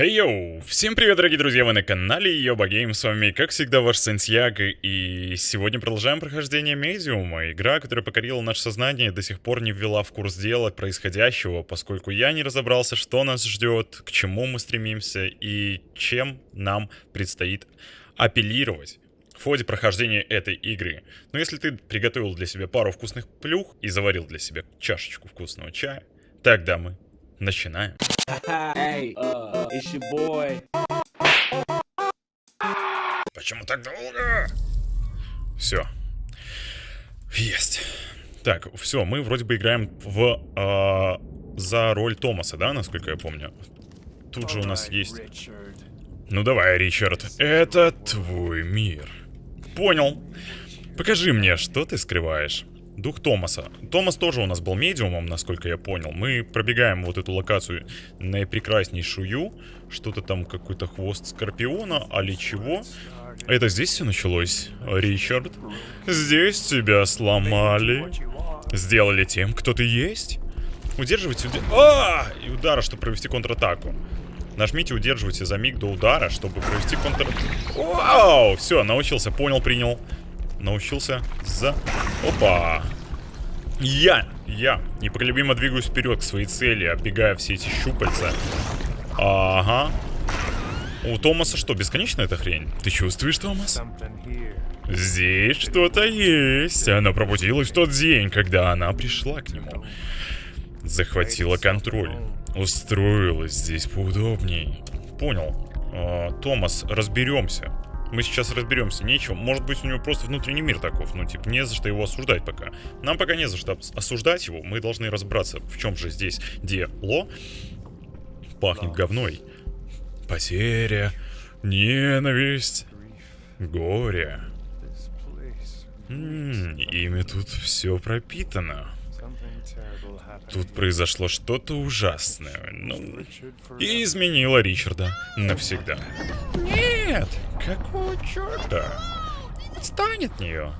Хей йоу! Всем привет, дорогие друзья, вы на канале Йоба Game, с вами, как всегда, ваш Сенсьяг, и сегодня продолжаем прохождение Медиума, игра, которая покорила наше сознание и до сих пор не ввела в курс дела происходящего, поскольку я не разобрался, что нас ждет, к чему мы стремимся и чем нам предстоит апеллировать в ходе прохождения этой игры. Но если ты приготовил для себя пару вкусных плюх и заварил для себя чашечку вкусного чая, тогда мы начинаем. hey, uh, it's your boy. Почему так долго? Все. Есть. Так, все, мы вроде бы играем в а, за роль Томаса, да, насколько я помню. Тут же у нас есть. Ну давай, Ричард, это твой мир. Понял. Покажи мне, что ты скрываешь. Дух Томаса. Томас тоже у нас был медиумом, насколько я понял. Мы пробегаем вот эту локацию наипрекраснейшую. Что-то там, какой-то хвост скорпиона, али чего. Это здесь все началось, Ричард? Здесь тебя сломали. Сделали тем, кто ты есть? Удерживайте... Уд... А! И удара, чтобы провести контратаку. Нажмите удерживайте за миг до удара, чтобы провести контр... Вау! Все, научился, понял, принял. Научился за... Опа! Я, я непоколебимо двигаюсь вперед к своей цели, оббегая все эти щупальца. Ага. У Томаса что, бесконечная эта хрень? Ты чувствуешь, Томас? Здесь что-то есть. Она пробудилась в тот день, когда она пришла к нему. Захватила контроль. Устроилась здесь поудобней. Понял. А, Томас, разберемся. Мы сейчас разберемся, нечего. Может быть, у него просто внутренний мир таков. Ну, типа, не за что его осуждать пока. Нам пока не за что осуждать его. Мы должны разобраться, в чем же здесь дело. Пахнет говной. Потеря, ненависть, горе. М -м, ими тут все пропитано. Тут произошло что-то ужасное. Ну, и изменило Ричарда навсегда. Нет! Какого черта? Отстань от нее.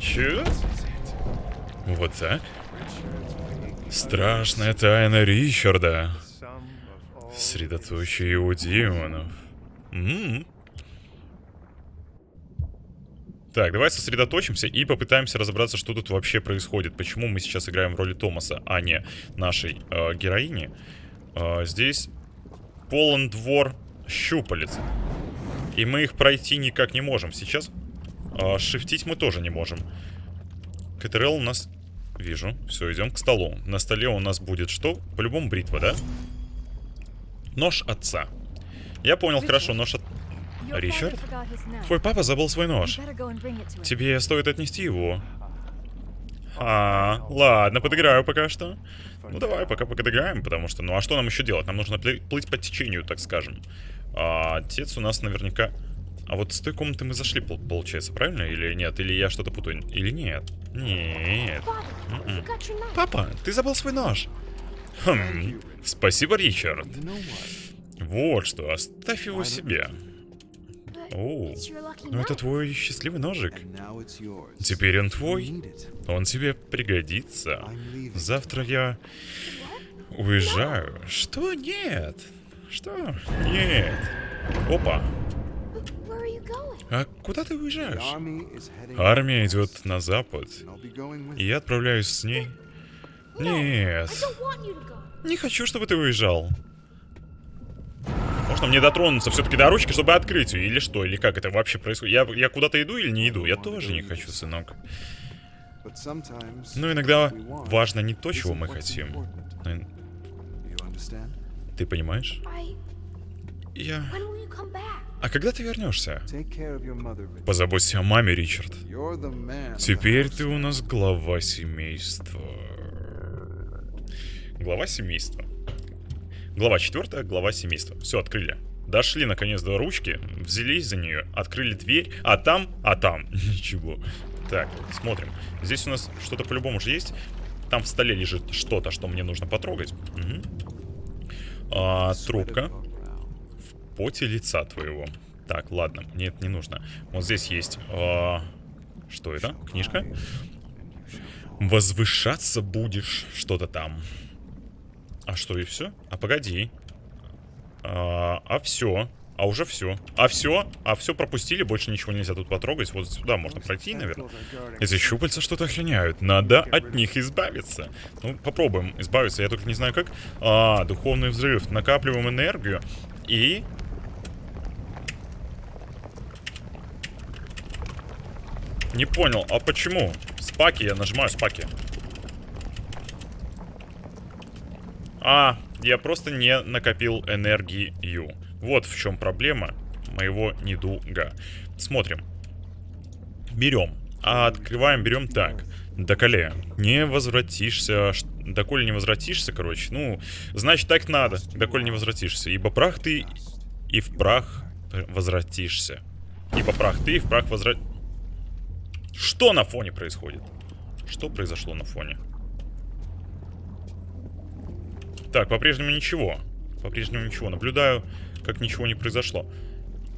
Че? Вот так? Страшная тайна Ричарда. Средоточие его демонов. М -м -м. Так, давай сосредоточимся и попытаемся разобраться, что тут вообще происходит. Почему мы сейчас играем в роли Томаса, а не нашей э, героини. Э, здесь полон двор щупалец. И мы их пройти никак не можем. Сейчас э, шифтить мы тоже не можем. КТРЛ у нас... Вижу. Все, идем к столу. На столе у нас будет что? По-любому бритва, да? Нож отца. Я понял, хорошо, нож от... Ричард? Твой папа забыл свой нож. Тебе стоит отнести его. А, ладно, подыграю пока что. Ну давай, пока подыграем, потому что... Ну а что нам еще делать? Нам нужно плыть по течению, так скажем. А, отец у нас наверняка... А вот с той комнаты мы зашли, получается, правильно? Или нет? Или я что-то путаю? Или нет? Нет. М-м. Папа, ты забыл свой нож. Хм, спасибо, Ричард. Вот что, оставь его себе. О, ну это твой счастливый ножик. Теперь он твой. Он тебе пригодится. Завтра я уезжаю. Что? Нет. Что? Нет. Опа. А куда ты уезжаешь? Армия идет на запад. И я отправляюсь с ней. Нет. Не хочу, чтобы ты уезжал. Можно мне дотронуться все-таки до ручки, чтобы открыть ее? Или что? Или как это вообще происходит? Я, я куда-то иду или не иду? Я тоже не хочу, сынок. Но иногда важно не то, чего мы хотим. Ты понимаешь? Я... А когда ты вернешься? Позаботься о маме, Ричард. Теперь ты у нас глава семейства. Глава семейства. Глава 4, глава семейства. Все, открыли. Дошли наконец до ручки, взялись за нее, открыли дверь, а там, а там, ничего. Так, смотрим. Здесь у нас что-то по-любому же есть. Там в столе лежит что-то, что мне нужно потрогать. Угу. А, трубка. В поте лица твоего. Так, ладно, мне это не нужно. Вот здесь есть... А, что это? Книжка? Возвышаться будешь. Что-то там. А что, и все? А погоди. А, а все. А уже все. А все? А все пропустили, больше ничего нельзя тут потрогать. Вот сюда можно пройти, наверное. Эти щупальца что-то охраняют. Надо от них избавиться. Ну, попробуем избавиться. Я только не знаю как. А, духовный взрыв. Накапливаем энергию. И... Не понял, а почему? Спаки, я нажимаю спаки. А, я просто не накопил энергию. Вот в чем проблема моего недуга. Смотрим. Берем. А открываем, берем так. Доколе, не возвратишься. Доколе не возвратишься, короче. Ну, значит, так надо. Доколе не возвратишься. Ибо прах ты и в прах возвратишься. Ибо прах ты и в прах возврат... Что на фоне происходит? Что произошло на фоне? Так, по-прежнему ничего. По-прежнему ничего. Наблюдаю, как ничего не произошло.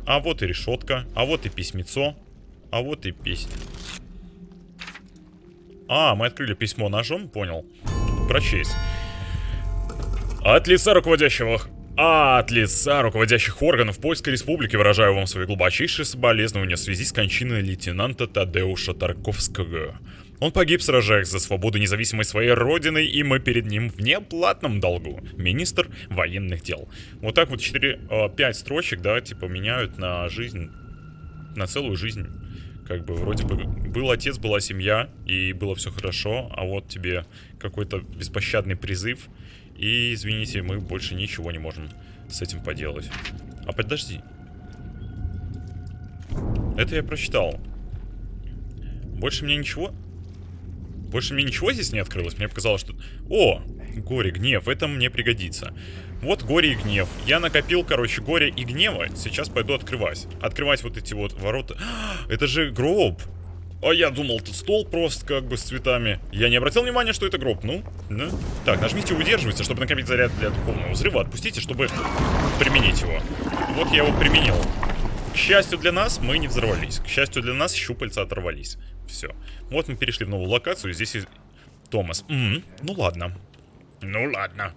А вот и решетка. А вот и письмецо. А вот и песня. А, мы открыли письмо ножом, понял. Прочесть. От лица руководящего... А от лица руководящих органов Польской Республики выражаю вам свои глубочайшие соболезнования в связи с кончиной лейтенанта Тадеуша Тарковского. Он погиб, сражаясь за свободу и независимость своей родины, и мы перед ним в неоплатном долгу. Министр военных дел. Вот так вот 4-5 э, строчек, да, типа меняют на жизнь, на целую жизнь. Как бы вроде бы был отец, была семья, и было все хорошо, а вот тебе какой-то беспощадный призыв, и, извините, мы больше ничего не можем с этим поделать. А подожди. Это я прочитал. Больше мне ничего... Больше мне ничего здесь не открылось. Мне показалось, что... О, горе, гнев. Это мне пригодится. Вот горе и гнев. Я накопил, короче, горе и гнева. Сейчас пойду открывать. Открывать вот эти вот ворота. Это же гроб. А я думал, тут стол просто как бы с цветами. Я не обратил внимания, что это гроб. Ну, да. Так, нажмите удерживайте, чтобы накопить заряд для духовного взрыва. Отпустите, чтобы применить его. Вот я его применил. К счастью для нас, мы не взорвались. К счастью для нас, щупальца оторвались. Все. Вот мы перешли в новую локацию. Здесь и Томас. М -м, ну ладно. Ну ладно.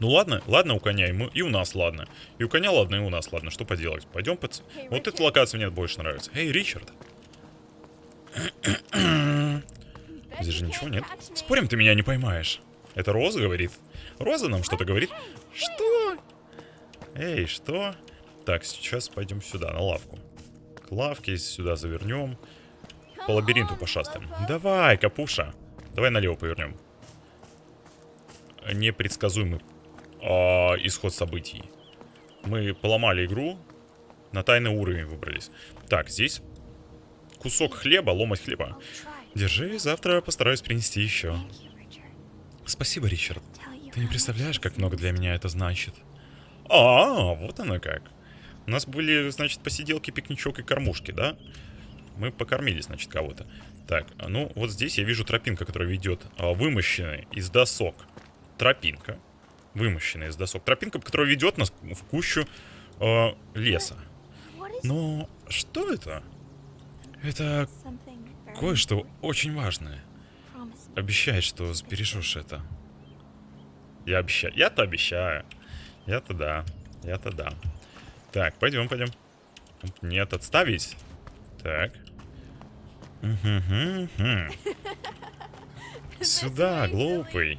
Ну ладно, ладно у коня, и, мы, и у нас ладно. И у коня ладно, и у нас ладно. Что поделать? Пойдем под... Hey, вот эта локация мне больше нравится. Эй, Ричард. Здесь же ничего нет. Спорим, ты меня не поймаешь. Это Роза говорит. Роза нам что-то говорит. Что? Эй, что? Так, сейчас пойдем сюда, на лавку. К лавке сюда завернем по лабиринту пошастаем. Давай, Капуша. Давай налево повернем. Непредсказуемый а, исход событий. Мы поломали игру. На тайный уровень выбрались. Так, здесь кусок хлеба, ломать хлеба. Держи, завтра постараюсь принести еще. Спасибо, Ричард. Ты не представляешь, как много для меня это значит. А, вот оно как. У нас были, значит, посиделки, пикничок и кормушки, да? Мы покормили, значит, кого-то. Так, ну, вот здесь я вижу тропинка, которая ведет а, вымощенная из досок. Тропинка. Вымощенная из досок. Тропинка, которая ведет нас в кущу э, леса. Но что это? Это кое-что очень важное. Обещай, что сбережешь это. Я обещаю. Я-то обещаю. Я-то да. Я-то да. Так, пойдем, пойдем. Нет, отставить. Так. Сюда, глупый.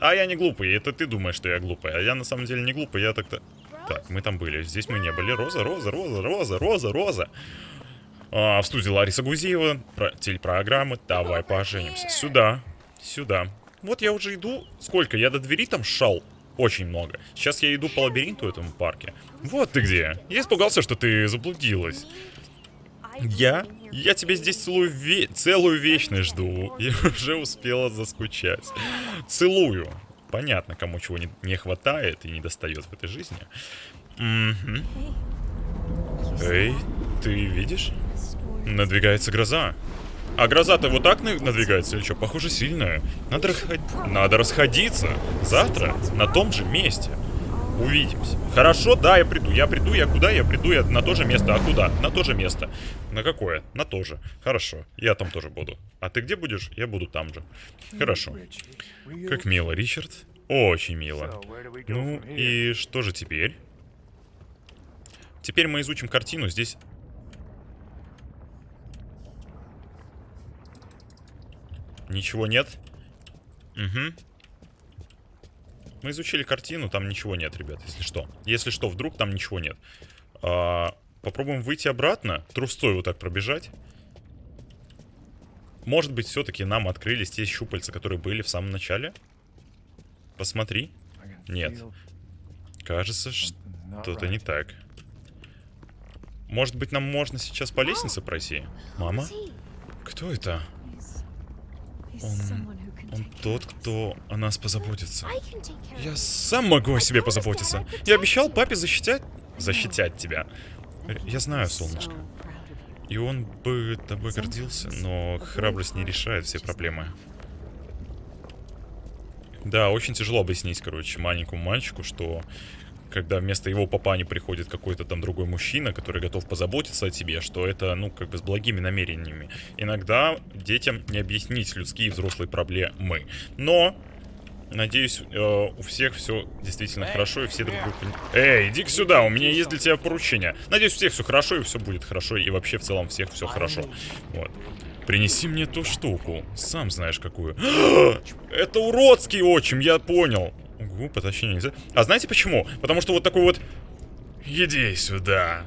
А я не глупый, это ты думаешь, что я глупый. А я на самом деле не глупый, я так-то... Так, мы там были, здесь мы не были. Роза, Роза, Роза, Роза, Роза, Роза. А, в студии Лариса Гузеева, про телепрограммы «Давай поженимся». Сюда, сюда. Вот я уже иду. Сколько? Я до двери там шал. Очень много. Сейчас я иду по лабиринту этому парке. Вот ты где. Я испугался, что ты заблудилась. Я? Я тебя здесь целую, ве целую вечность жду. Я уже успела заскучать. Целую. Понятно, кому чего не, не хватает и не достает в этой жизни. Угу. Эй, ты видишь? Надвигается гроза. А гроза-то вот так надвигается или что? Похоже, сильная. Надо, расход... Надо расходиться. Завтра на том же месте. Увидимся. Хорошо, да, я приду. Я приду, я куда? Я приду, я на то же место. А куда? На то же место. На какое? На то же. Хорошо, я там тоже буду. А ты где будешь? Я буду там же. Хорошо. Как мило, Ричард. Очень мило. Ну и что же теперь? Теперь мы изучим картину. Здесь... Ничего нет? Угу. Мы изучили картину, там ничего нет, ребят, если что. Если что, вдруг там ничего нет. А, попробуем выйти обратно, трустой вот так пробежать. Может быть, все-таки нам открылись те щупальца, которые были в самом начале? Посмотри. Нет. Кажется, что-то не так. Может быть, нам можно сейчас по лестнице пройти? Мама? Кто это? Он, он тот, кто о нас позаботится. Я сам могу о себе позаботиться. Я обещал папе защитять... Защитять тебя. Я знаю, солнышко. И он бы тобой гордился, но храбрость не решает все проблемы. Да, очень тяжело объяснить, короче, маленькому мальчику, что когда вместо его папани приходит какой-то там другой мужчина, который готов позаботиться о тебе, что это, ну, как бы с благими намерениями. Иногда детям не объяснить людские взрослые проблемы. Но, надеюсь, э, у всех все действительно хорошо, и все друг друга... Эй, иди сюда, у меня есть для тебя поручение. Надеюсь, у всех все хорошо, и все будет хорошо, и вообще в целом всех все хорошо. Вот. Принеси мне ту штуку. Сам знаешь какую. Это уродский отчим, я понял. Угу, потащи нельзя. А знаете почему? Потому что вот такой вот... Иди сюда.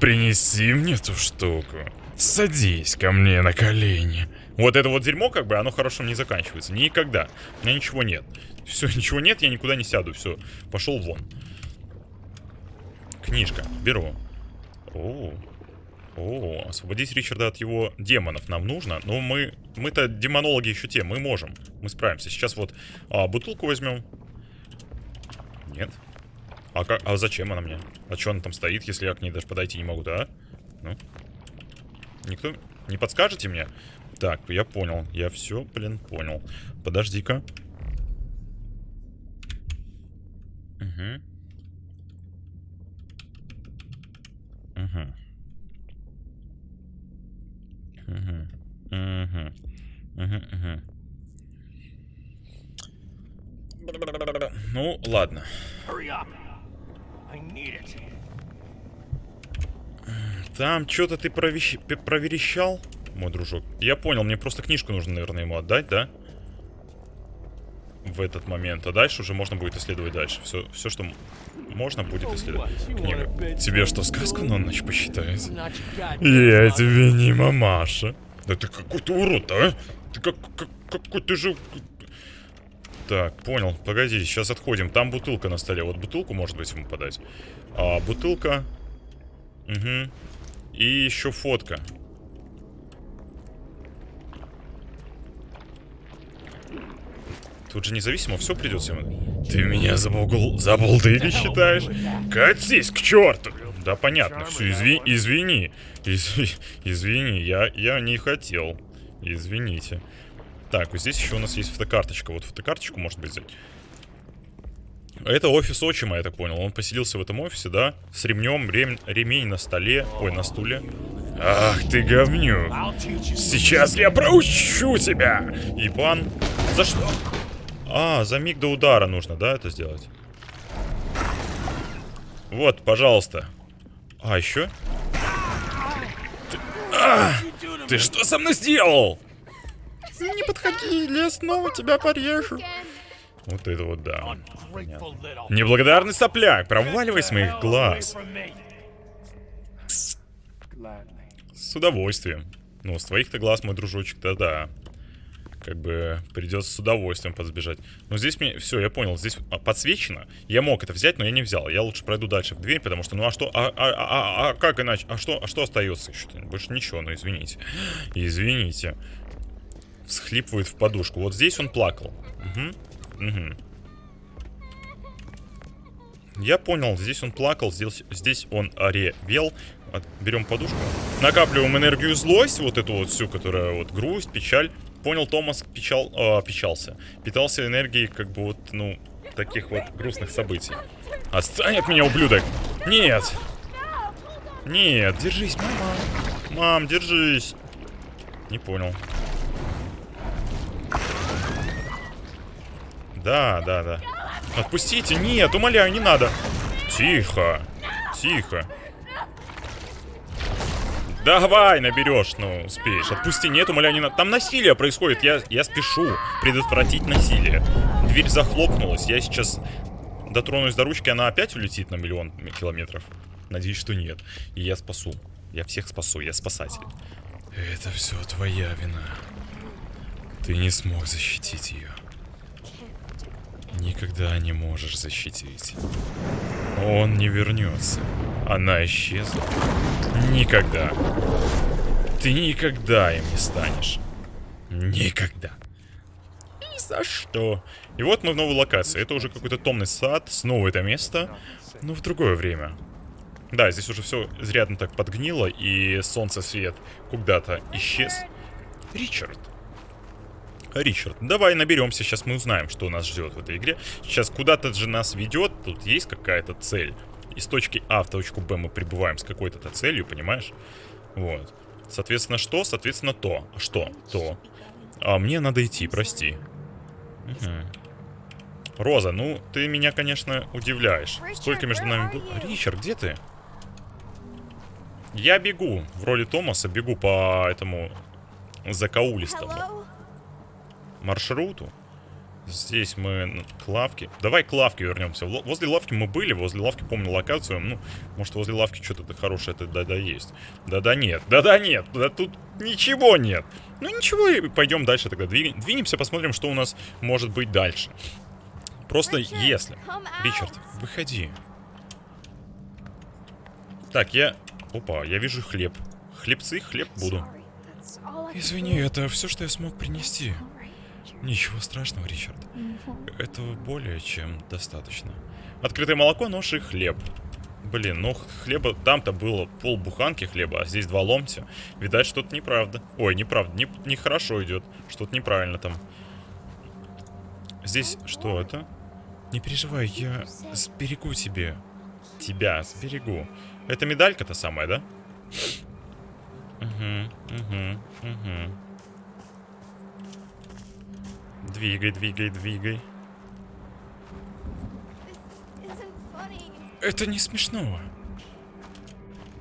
Принеси мне ту штуку. Садись ко мне на колени. Вот это вот дерьмо, как бы, оно хорошо не заканчивается. Никогда. У меня ничего нет. Все, ничего нет, я никуда не сяду. Все, пошел вон. Книжка. Беру. О, о, освободить Ричарда от его демонов нам нужно. Но мы... Мы-то демонологи еще те, мы можем. Мы справимся. Сейчас вот а, бутылку возьмем. Нет. А, как, а зачем она мне? А что она там стоит, если я к ней даже подойти не могу, да? Ну? Никто не подскажете мне? Так, я понял. Я все, блин, понял. Подожди-ка. Угу. Угу. Угу. Угу. Угу. Угу. Ну, ладно. Там что-то ты провещ... проверещал, мой дружок. Я понял, мне просто книжку нужно, наверное, ему отдать, да? В этот момент. А дальше уже можно будет исследовать дальше. Все, все что можно, будет исследовать. Книга. Тебе что, сказку на ночь посчитает? Я тебе не мамаша. Да ты какой ты урод, а? Ты как, как какой ты же... Так, понял. Погоди, сейчас отходим. Там бутылка на столе. Вот бутылку, может быть, ему подать. А, бутылка. Угу. И еще фотка. Тут же независимо все придется ему. Ты меня за, бугл... за булдыги считаешь? Катись к черту! Да понятно, все, изви... извини. Изви... Извини, я... я не хотел. Извините. Так, вот здесь еще у нас есть фотокарточка. Вот фотокарточку, может быть, взять. Это офис отчима, я так понял. Он поселился в этом офисе, да? С ремнем, рем... ремень на столе. Ой, на стуле. Ах ты you. Сейчас я проучу тебя! Ибан. За что? А, за миг до удара нужно, да, это сделать? Вот, пожалуйста. А, еще? Ты, А! Ты что со мной сделал? Не подходи, я снова тебя порежу. Вот это вот да. Неблагодарный сопляк, проваливай с моих глаз. С удовольствием. Ну, с твоих-то глаз, мой дружочек, да-да. Как бы придется с удовольствием подсбежать. Но здесь мне... Все, я понял, здесь а, подсвечено. Я мог это взять, но я не взял. Я лучше пройду дальше в дверь, потому что... Ну, а что... А, а, а, а, а как иначе? А что, а что остается еще? Больше ничего, ну, извините. Извините. Всхлипывает в подушку. Вот здесь он плакал. Угу. Угу. Я понял, здесь он плакал, здесь, здесь он ревел. От- Берем подушку. Накапливаем энергию злость, вот эту вот всю, которая вот грусть, печаль. Понял, Томас печал, а, печался. Питался энергией, как бы вот, ну, таких вот грустных событий. Отстань от меня, ублюдок! Нет! Нет, держись, мама. Мам, держись. Не понял. Да, да, да. Отпустите! Нет, умоляю, не надо! Тихо! Тихо! Давай, наберешь, ну, успеешь. Отпусти, нет, умоляю, не. Там насилие происходит, я, я спешу предотвратить насилие. Дверь захлопнулась, я сейчас дотронусь до ручки, она опять улетит на миллион километров. Надеюсь, что нет. И я спасу. Я всех спасу, я спасатель. Это все твоя вина. Ты не смог защитить ее. Никогда не можешь защитить. Он не вернется. Она исчезла. Никогда. Ты никогда им не станешь. Никогда. Ни за что. И вот мы в новой локации. Это уже какой-то томный сад. Снова это место. Но в другое время. Да, здесь уже все изрядно так подгнило. И солнце свет куда-то исчез. Ричард. Ричард, давай наберемся, сейчас мы узнаем, что нас ждет в этой игре. Сейчас куда-то же нас ведет, тут есть какая-то цель. Из точки А в точку Б мы прибываем с какой-то целью, понимаешь? Вот. Соответственно, что? Соответственно, то. Что? То. А мне надо идти, прости. Угу. Роза, ну, ты меня, конечно, удивляешь. Сколько между нами было... Ричард, где ты? Я бегу. В роли Томаса бегу по этому закаулистому маршруту. Здесь мы к лавке. Давай к лавке вернемся. Возле лавки мы были, возле лавки помню локацию. Ну, может, возле лавки что-то хорошее это да-да есть. Да-да нет, да-да нет, да тут ничего нет. Ну ничего, пойдем дальше тогда. Двинемся, посмотрим, что у нас может быть дальше. Просто если... Ричард, выходи. Так, я... Опа, я вижу хлеб. Хлебцы, хлеб буду. Извини, это все, что я смог принести. Ничего страшного, Ричард. Этого более чем достаточно. Открытое молоко, нож и хлеб. Блин, ну хлеба... Там-то было пол буханки хлеба, а здесь два ломтя. Видать, что-то неправда. Ой, неправда. Не, нехорошо идет. Что-то неправильно там. Здесь что это? Не переживай, я сберегу тебе. Тебя сберегу. Это медалька-то самая, да? Угу, угу, угу. Двигай, двигай, двигай. Это не смешного.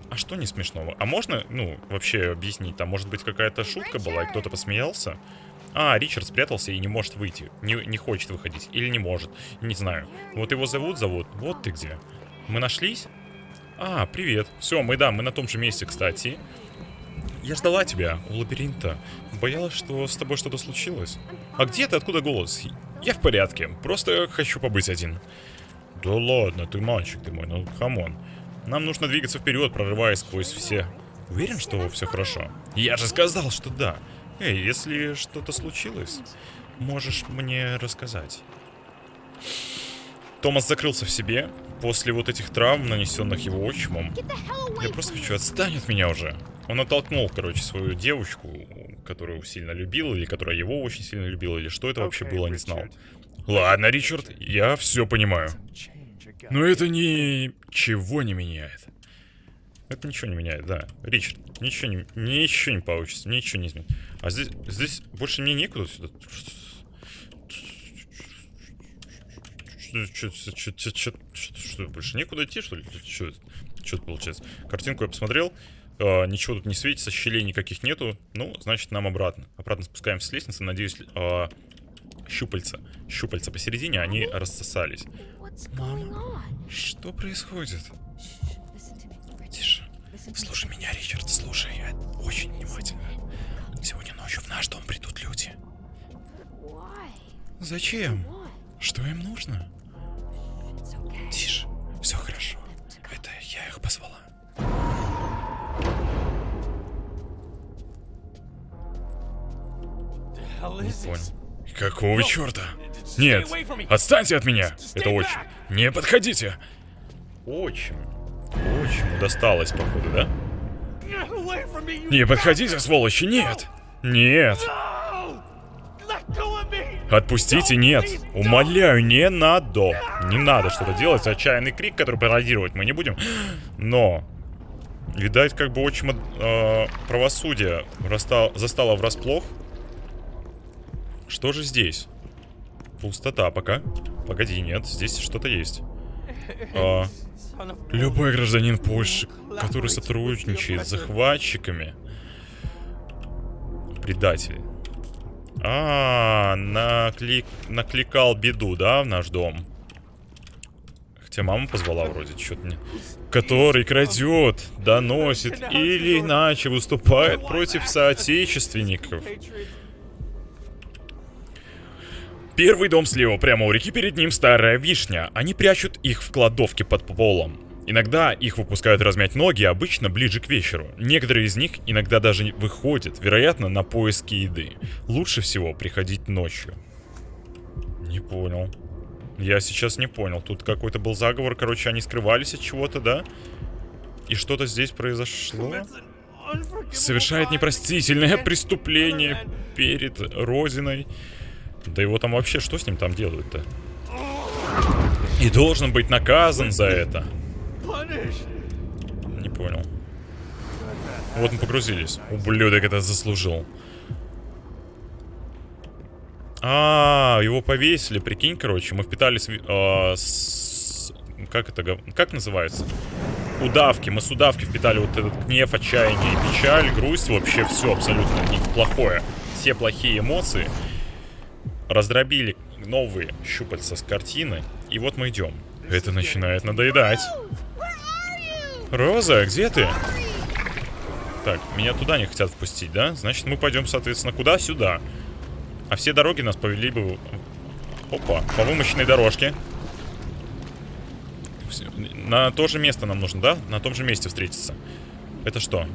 А что не смешного? А можно, ну, вообще объяснить? Там, может быть, какая-то шутка была, и кто-то посмеялся? А, Ричард спрятался и не может выйти. Не, не хочет выходить. Или не может. Не знаю. Вот его зовут, зовут. Вот ты где. Мы нашлись? А, привет. Все, мы, да, мы на том же месте, кстати. Я ждала тебя у лабиринта. Боялась, что с тобой что-то случилось. А где ты? Откуда голос? Я в порядке. Просто хочу побыть один. Да ладно, ты мальчик ты мой, ну come on. Нам нужно двигаться вперед, прорываясь сквозь все. Уверен, что все хорошо? Я же сказал, что да. Эй, если что-то случилось, можешь мне рассказать. Томас закрылся в себе после вот этих травм, нанесенных его отчимом. Я просто хочу, отстань от меня уже. Он оттолкнул, короче, свою девочку, которую сильно любил, или которая его очень сильно любила, или что это вообще было, не знал. Ладно, Ричард, я все понимаю. Но это ничего не меняет. Это ничего не меняет, да. Ричард, ничего не, ничего не получится, ничего не изменит. А здесь, здесь больше мне некуда сюда. Что, больше некуда идти, что ли? Что это получается? Картинку я посмотрел. Uh, ничего тут не светится, щелей никаких нету. Ну, значит, нам обратно. Обратно спускаемся с лестницы. Надеюсь, uh, щупальца. Щупальца посередине, они рассосались. Мама, что происходит? Тише. Слушай меня, Ричард, слушай. Я очень внимательно. Сегодня ночью в наш дом придут люди. Зачем? Что им нужно? Тише. Все хорошо. Это я их позвала. Не понял. Какого черта? Нет, отстаньте от меня! Это очень. Не подходите! Очень. Очень досталось, походу, да? Не подходите, сволочи, нет! Нет! Отпустите, нет! Умоляю, не надо! Не надо что-то делать, отчаянный крик, который пародировать мы не будем. Но... Видать, как бы очень э, правосудие застало врасплох. Что же здесь? Пустота пока. Погоди, нет, здесь что-то есть. А, любой гражданин Польши, который сотрудничает с захватчиками. Предатель. А, наклик... накликал беду, да, в наш дом? Хотя мама позвала вроде, что-то не... Который крадет, доносит или иначе выступает против соотечественников. Первый дом слева, прямо у реки, перед ним старая вишня. Они прячут их в кладовке под полом. Иногда их выпускают размять ноги, обычно ближе к вечеру. Некоторые из них иногда даже выходят, вероятно, на поиски еды. Лучше всего приходить ночью. Не понял. Я сейчас не понял. Тут какой-то был заговор, короче, они скрывались от чего-то, да? И что-то здесь произошло? Совершает непростительное преступление перед Розиной. Да его там вообще, что с ним там делают-то? И должен быть наказан за это. Не понял. Вот мы погрузились. Ублюдок это заслужил. А, его повесили, прикинь, короче. Мы впитали с... ви- а, с- Как это... Как называется? Удавки. Мы с удавки впитали вот этот гнев, отчаяние, печаль, грусть. Вообще все абсолютно неплохое. Все плохие эмоции. Раздробили новые щупальца с картины. И вот мы идем. Это начинает надоедать. Роза, где ты? Так, меня туда не хотят впустить, да? Значит, мы пойдем, соответственно, куда? Сюда. А все дороги нас повели бы... Опа, по вымощенной дорожке. На то же место нам нужно, да? На том же месте встретиться. Это что?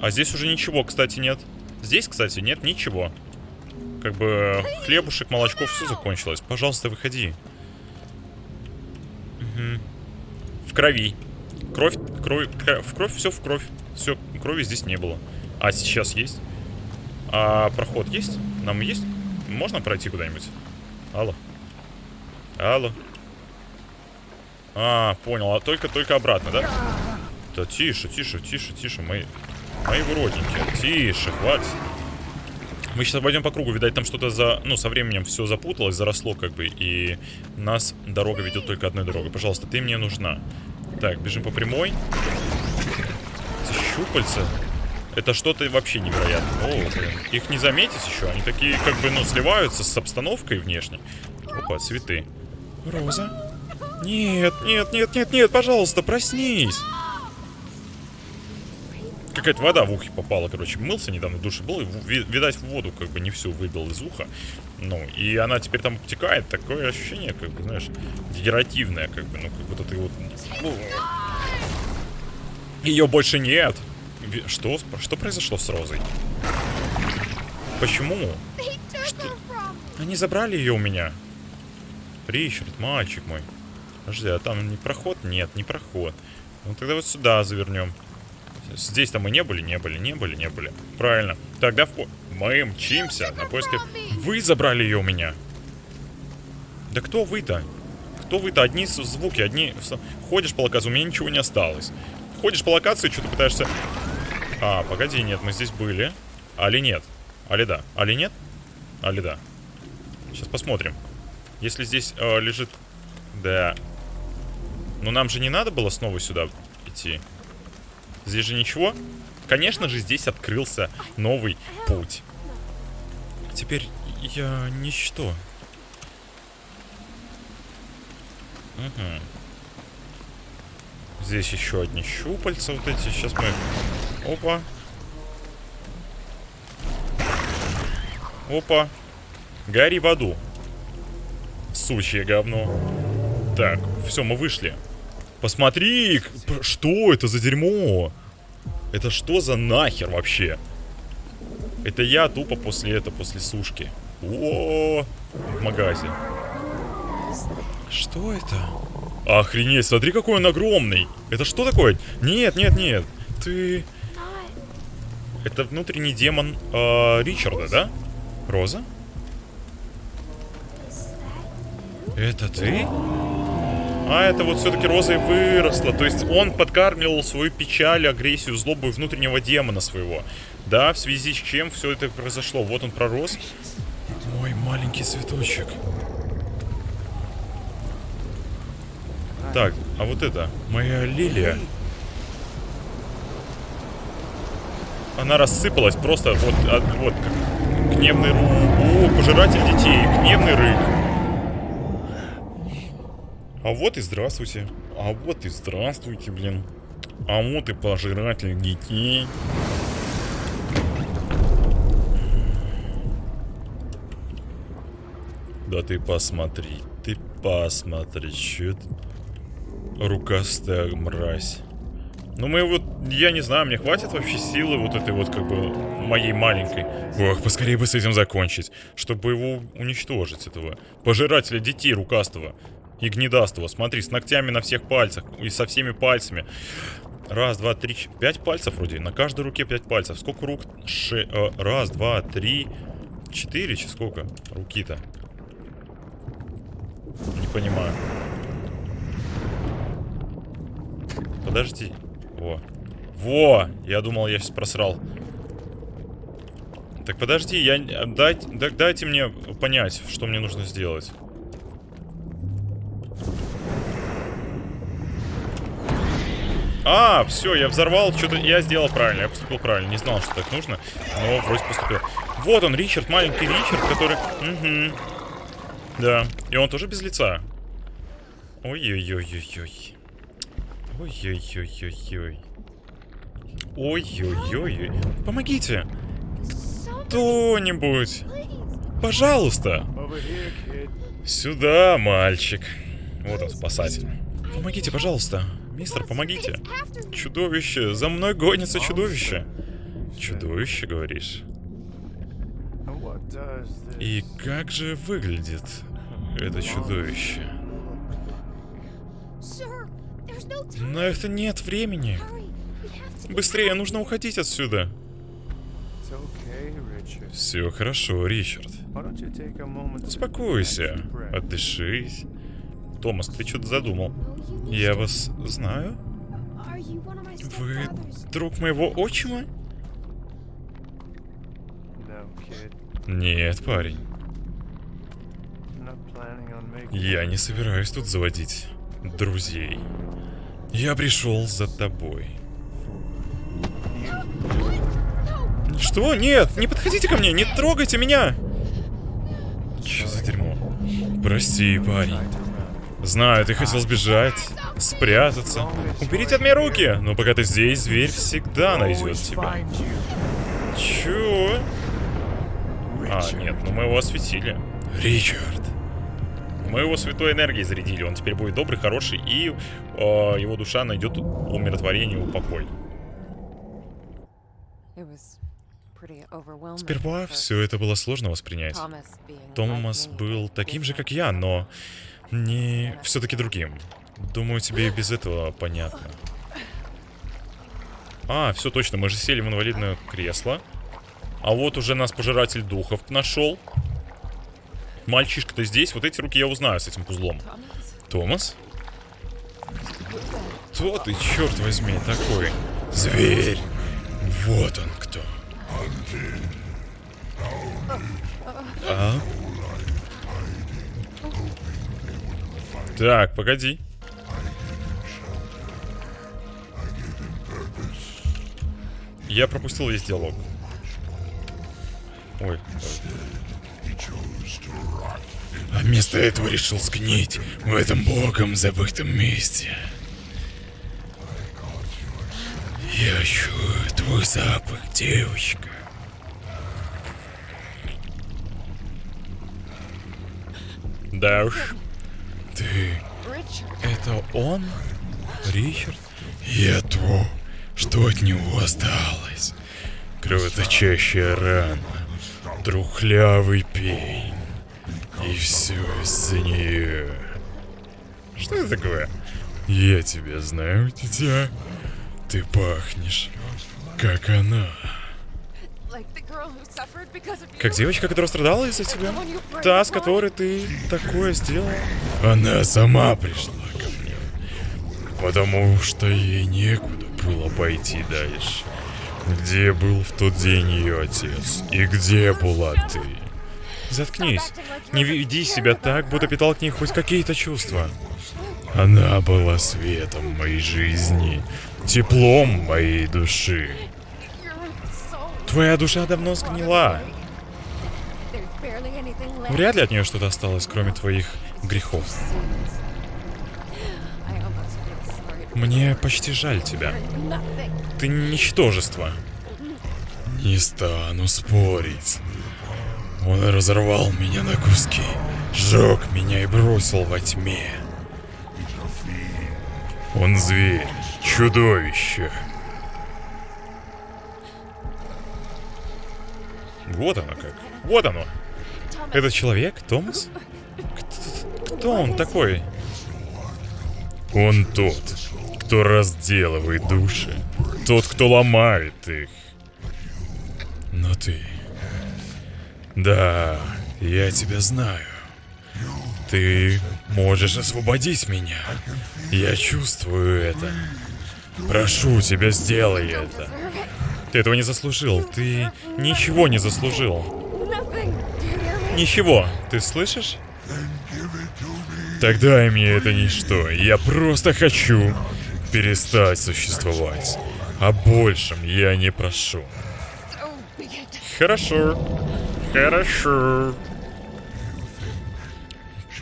А здесь уже ничего, кстати, нет. Здесь, кстати, нет ничего. Как бы хлебушек, молочко, все закончилось. Пожалуйста, выходи. Мгм. Крови. Кровь, кровь, в кровь, все в кровь. Все, крови здесь не было. А сейчас есть? А проход есть? Нам есть? Можно пройти куда-нибудь? Алло. Алло. А, понял. А только, только обратно, да? Да тише, тише, тише, тише, мои, мои уродненькие. Тише, хватит. Мы сейчас пойдем по кругу, видать, там что-то за... Ну, со временем все запуталось, заросло как бы, и нас дорога ведет только одной дорогой. Пожалуйста, ты мне нужна. Так, бежим по прямой. Эти щупальца. Это что-то вообще невероятное. О, блин. Их не заметить еще. Они такие, как бы, ну, сливаются с обстановкой внешней. Опа, цветы. Роза? Нет, нет, нет, нет, нет, пожалуйста, проснись. Какая-то вода в ухе попала, короче. Мылся недавно в душе был, и, видать, воду как бы не всю выбил из уха. Ну, и она теперь там обтекает. Такое ощущение, как бы, знаешь, дегенеративное, как бы, ну, как будто ты вот... Ее больше нет. Что? Что произошло с Розой? Почему? Что? Они забрали ее у меня. Ричард, мальчик мой. Подожди, а там не проход? Нет, не проход. Ну тогда вот сюда завернем. Здесь-то мы не были, не были, не были, не были. Правильно. Тогда в... мы мчимся на поиски... Вы забрали ее у меня. Да кто вы-то? Кто вы-то? Одни звуки, одни... Ходишь по локации, у меня ничего не осталось. Ходишь по локации, что-то пытаешься... А, погоди, нет, мы здесь были. Али нет? Али да? Али нет? Али да? Сейчас посмотрим. Если здесь э, лежит... Да. Но нам же не надо было снова сюда идти. Здесь же ничего. Конечно же, здесь открылся новый путь. Теперь я ничто. Мгм. Здесь еще одни щупальца вот эти. Сейчас мы... Опа. Опа. Гори в аду. Сучье говно. Так, все, мы вышли. Посмотри, что это за дерьмо? Это что за нахер вообще? Это я тупо после этого, после сушки. О, в магазе. Что это? Охренеть, смотри, какой он огромный. Это что такое? Нет, нет, нет. Ты... Это внутренний демон э, Ричарда, да? Роза? Это ты? А это вот все-таки Роза и выросла. То есть он подкармливал свою печаль, агрессию, злобу внутреннего демона своего. Да, в связи с чем все это произошло. Вот он пророс. Мой маленький цветочек. Так, а вот это, моя лилия. Она рассыпалась просто вот, от- вот как гневный. О, пожиратель детей, гневный рык. А вот и здравствуйте. А вот и здравствуйте, блин. А вот и пожиратель детей. Да ты посмотри, ты посмотри, что это? Рукастая мразь. Ну мы вот, я не знаю, мне хватит вообще силы вот этой вот как бы моей маленькой. Ох, поскорее бы с этим закончить, чтобы его уничтожить, этого пожирателя детей рукастого и гнедастого. Смотри, с ногтями на всех пальцах и со всеми пальцами. Раз, два, три, пять пальцев вроде. На каждой руке пять пальцев. Сколько рук? Ше... э, раз, два, три, четыре. Че, сколько? Руки-то. Не понимаю. Подожди. Во. Во! Я думал, я сейчас просрал. Так подожди, я... Дайте, да- дайте мне понять, что мне нужно сделать. А, все, я взорвал, что-то я сделал правильно, я поступил правильно, не знал, что так нужно, но вроде поступил. Вот он, Ричард, маленький Ричард, который... Угу. Да, и он тоже без лица. Ой-ой-ой-ой-ой. Ой-ой-ой-ой-ой. Ой-ой-ой. Помогите! Кто-нибудь! Пожалуйста! Сюда, мальчик. Вот он, спасатель. Помогите, пожалуйста. Мистер, помогите. Чудовище. За мной гонится чудовище. Чудовище, говоришь? И как же выглядит это чудовище? На это нет времени. Быстрее, нужно уходить отсюда. Все хорошо, Ричард. Успокойся. Отдышись. Томас, ты что-то задумал. Я вас знаю? Вы друг моего отчима? Нет, парень. Я не собираюсь тут заводить друзей. Я пришел за тобой. Что? Нет, не подходите ко мне, не трогайте меня! Что за дерьмо? Прости, парень. Знаю, ты хотел сбежать, спрятаться. Уберите от меня руки! Но пока ты здесь, зверь всегда найдет тебя. Чё? А, нет, ну мы его осветили. Ричард. Мы его святой энергией зарядили. Он теперь будет добрый, хороший, и э, его душа найдет умиротворение, упокой. Сперва все это было сложно воспринять. Томас был таким же, как я, но не все-таки другим. Думаю, тебе и без этого понятно. А, все точно, мы же сели в инвалидное кресло. А вот уже нас пожиратель духов нашел. Мальчишка-то здесь, вот эти руки я узнаю с этим пузлом. Томас? Кто ты, черт возьми, такой? Зверь! Вот он кто. А? Так, погоди. Я пропустил весь диалог. Ой. А вместо этого решил сгнить в этом богом забытом месте. Я чую твой запах, девочка. Да уж. Ты... Это он? Ричард? Я то, что от него осталось. Кровоточащая рана. Трухлявый пень. И все из-за нее. Что это такое? Я тебя знаю, дитя. Ты пахнешь, как она. Как девочка, которая страдала из-за тебя? Та, с которой ты такое сделал? Она сама пришла ко мне. Потому что ей некуда было пойти дальше. Где был в тот день ее отец? И где была ты? Заткнись. Не веди себя так, будто питал к ней хоть какие-то чувства. Она была светом моей жизни, теплом моей души. Твоя душа давно сгнила. Вряд ли от нее что-то осталось, кроме твоих грехов. Мне почти жаль тебя. Ты ничтожество. Не стану спорить. Он разорвал меня на куски, сжег меня и бросил во тьме. Он зверь, чудовище. Вот оно как. Вот оно. Это человек, Томас? Кто, кто он такой? Он тот, кто разделывает души. Тот, кто ломает их. Но ты... Да, я тебя знаю. Ты можешь освободить меня. Я чувствую это. Прошу тебя, сделай это. Ты этого не заслужил. Ты ничего не заслужил. Ничего. Ты слышишь? Тогда и мне это ничто. Я просто хочу перестать существовать. О большем я не прошу. Хорошо. Хорошо.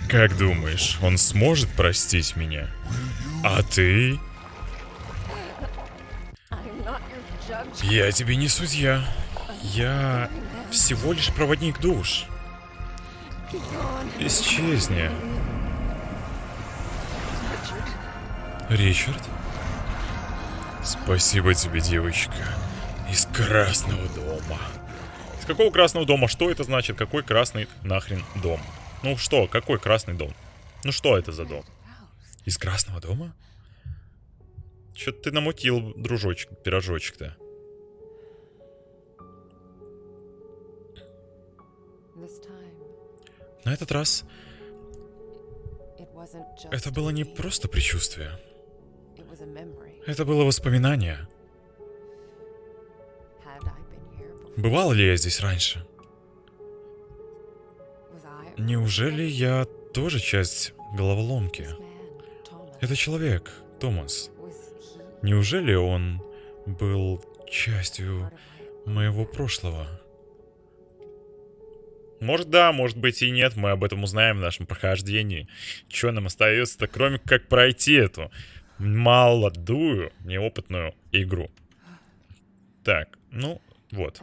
Как думаешь, он сможет простить меня? А ты? Я тебе не судья. Я всего лишь проводник душ. Исчезни. Ричард? Спасибо тебе, девочка. Из Красного дома. Из какого Красного дома? Что это значит? Какой красный нахрен дом? Ну что, какой красный дом? Ну что это за дом? Из Красного дома? Чё-то ты намутил, дружочек, пирожочек-то. На этот раз это было не просто предчувствие. Это было воспоминание. Бывал ли я здесь раньше? Неужели я тоже часть головоломки? Это человек, Томас. Неужели он был частью моего прошлого? Может да, может быть и нет, мы об этом узнаем в нашем прохождении. Что нам остается-то, кроме как пройти эту молодую, неопытную игру. Так, ну, вот.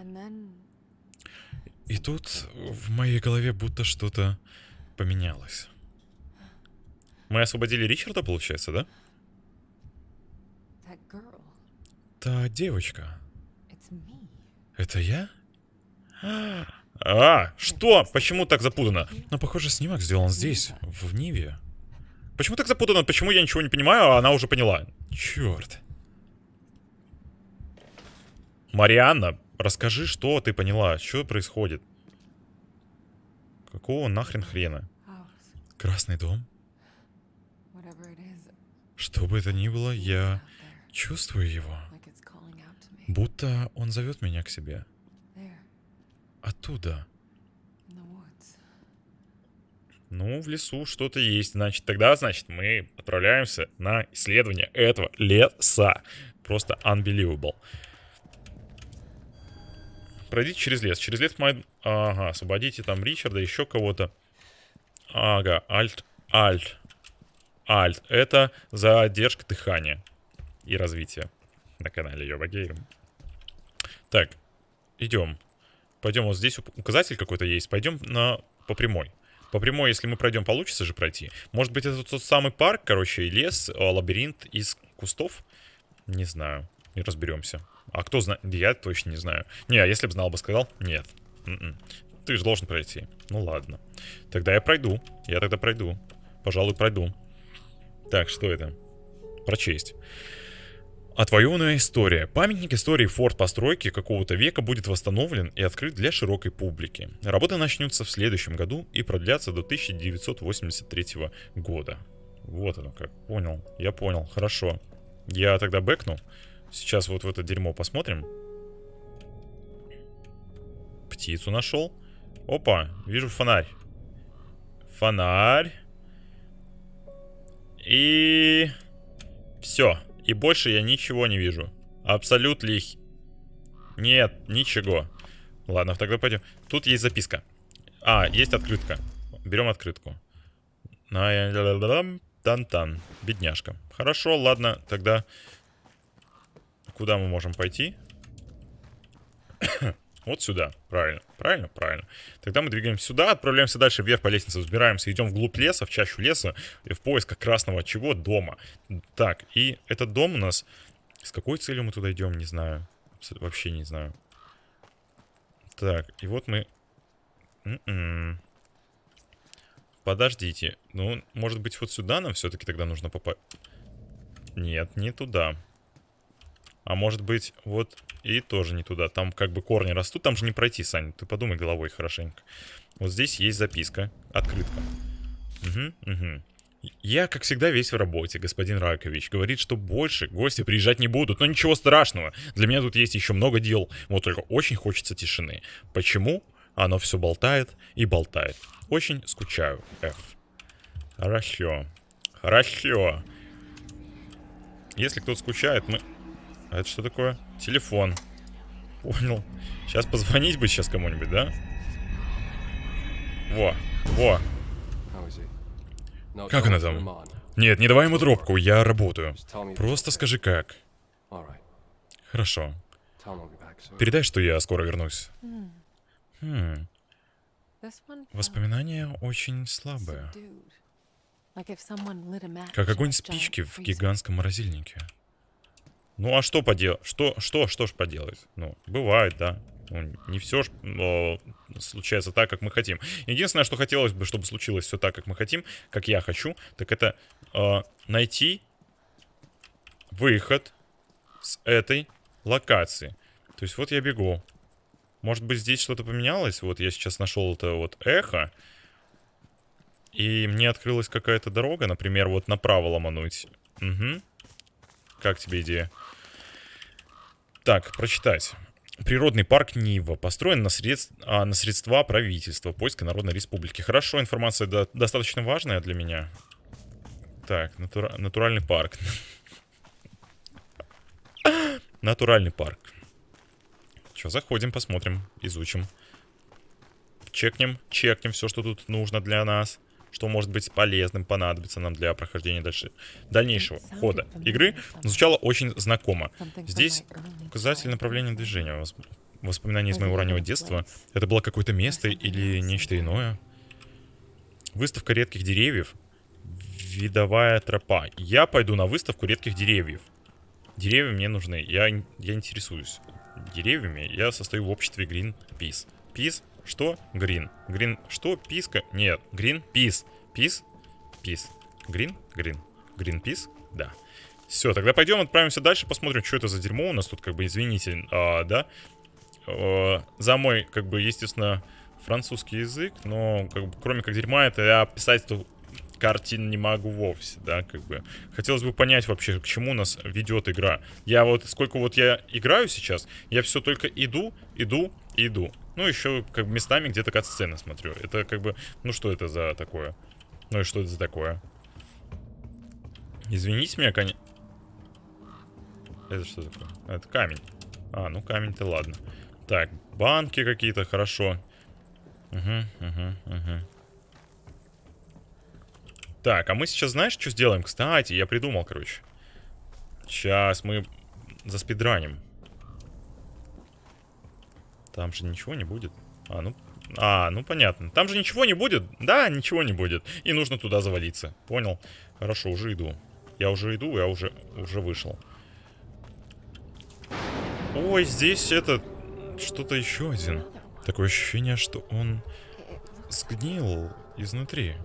И тут в моей голове будто что-то поменялось. Мы освободили Ричарда, получается, да? Та девочка. Это я? А, что? Почему так запутано? Но, похоже, снимок сделан здесь, в Ниве. Почему так запутано? Почему я ничего не понимаю, а она уже поняла? Черт. Марианна, расскажи, что ты поняла, что происходит? Какого нахрен хрена? Красный дом? Что бы это ни было, я чувствую его. Будто он зовет меня к себе. Оттуда. Ну, в лесу что-то есть. Значит, тогда, значит, мы отправляемся на исследование этого леса. Просто unbelievable. Пройдите через лес. Через лес мы... Ага, освободите там Ричарда, еще кого-то. Ага, альт, альт. Альт. Это задержка дыхания и развития на канале Йоба Гейм. Так, идем. Пойдем, вот здесь указатель какой-то есть. Пойдем на по прямой. По прямой, если мы пройдем, получится же пройти. Может быть, это тот самый парк, короче, и лес, лабиринт из кустов? Не знаю. Не разберемся. А кто знает? Я точно не знаю. Не, а если бы знал, бы сказал? Нет. Н -н. Ты же должен пройти. Ну ладно. Тогда я пройду. Я тогда пройду. Пожалуй, пройду. Так, что это? Прочесть. Отвоеванная история. Памятник истории форт постройки какого-то века будет восстановлен и открыт для широкой публики. Работа начнется в следующем году и продлятся до 1983 года. Вот оно как. Понял. Я понял. Хорошо. Я тогда бэкну. Сейчас вот в это дерьмо посмотрим. Птицу нашел. Опа, вижу фонарь. Фонарь. И... Все. И больше я ничего не вижу. Абсолютно. Нет, ничего. Ладно, тогда пойдем. Тут есть записка. А, есть открытка. Берем открытку. Тан-тан. Бедняжка. Хорошо, ладно, тогда... Куда мы можем пойти? Вот сюда. Правильно. Правильно? Правильно. Тогда мы двигаемся сюда, отправляемся дальше вверх по лестнице, взбираемся, идем вглубь леса, в чащу леса, в поисках красного чего? Дома. Так, и этот дом у нас... С какой целью мы туда идем, не знаю. Вообще не знаю. Так, и вот мы... М -м -м. Подождите. Ну, может быть, вот сюда нам все-таки тогда нужно попасть... Нет, не туда. А может быть, вот и тоже не туда. Там как бы корни растут, там же не пройти, Сань. Ты подумай головой хорошенько. Вот здесь есть записка. Открытка. Угу, угу. Я, как всегда, весь в работе, господин Ракович. Говорит, что больше гости приезжать не будут. Но ничего страшного. Для меня тут есть еще много дел. Вот только очень хочется тишины. Почему? Оно все болтает и болтает. Очень скучаю, F. Хорошо. Хорошо. Если кто-то скучает, мы... А это что такое? Телефон. Понял. Сейчас позвонить бы сейчас кому-нибудь, да? Во, во. Как она там? Нет, не давай ему трубку, я работаю. Просто скажи как. Хорошо. Передай, что я скоро вернусь. Хм. Воспоминания очень слабые. Как огонь спички в гигантском морозильнике. Ну а что поделать? Что, что, что ж поделать? Ну, бывает, да. Ну, не все ж но, случается так, как мы хотим. Единственное, что хотелось бы, чтобы случилось все так, как мы хотим, как я хочу, так это э, найти выход с этой локации. То есть вот я бегу. Может быть здесь что-то поменялось? Вот я сейчас нашел это вот эхо. И мне открылась какая-то дорога, например, вот направо ломануть. Угу. Как тебе идея? Так, прочитать. Природный парк Нива построен на, средств, а, на средства правительства Польской Народной Республики. Хорошо, информация до, достаточно важная для меня. Так, натура, натуральный парк. Натуральный парк. Что, заходим, посмотрим, изучим. Чекнем, чекнем все, что тут нужно для нас что может быть полезным, понадобится нам для прохождения дальше, дальнейшего хода игры, звучало очень знакомо. Здесь указатель направления движения. Воспоминания из моего раннего детства. Это было какое-то место или нечто иное? Выставка редких деревьев. Видовая тропа. Я пойду на выставку редких деревьев. Деревья мне нужны. Я, я интересуюсь деревьями. Я состою в обществе Greenpeace. Peace что? Грин. Грин. Что? Писка? Нет. Грин. Пис. Пис. Пис. Грин. Грин. Грин. Пис. Да. Все, тогда пойдем отправимся дальше, посмотрим, что это за дерьмо у нас тут, как бы, извините, а, да? А, за мой, как бы, естественно, французский язык, но, как бы, кроме как дерьма, это я писать эту картин не могу вовсе, да, как бы. Хотелось бы понять вообще, к чему нас ведет игра. Я вот, сколько вот я играю сейчас, я все только иду, иду, иду. Ну, еще как местами где-то кат-сцены смотрю. Это как бы... Ну, что это за такое? Ну и что это за такое? Извините меня, конечно... Это что такое? Это камень. А, ну камень-то ладно. Так, банки какие-то, хорошо. Угу, угу, угу. Так, а мы сейчас знаешь, что сделаем? Кстати, я придумал, короче. Сейчас мы заспидраним. Там же ничего не будет. А, ну... А, ну понятно. Там же ничего не будет? Да, ничего не будет. И нужно туда завалиться. Понял? Хорошо, уже иду. Я уже иду, я уже, уже вышел. Ой, здесь это... Что-то еще один. Такое ощущение, что он сгнил изнутри.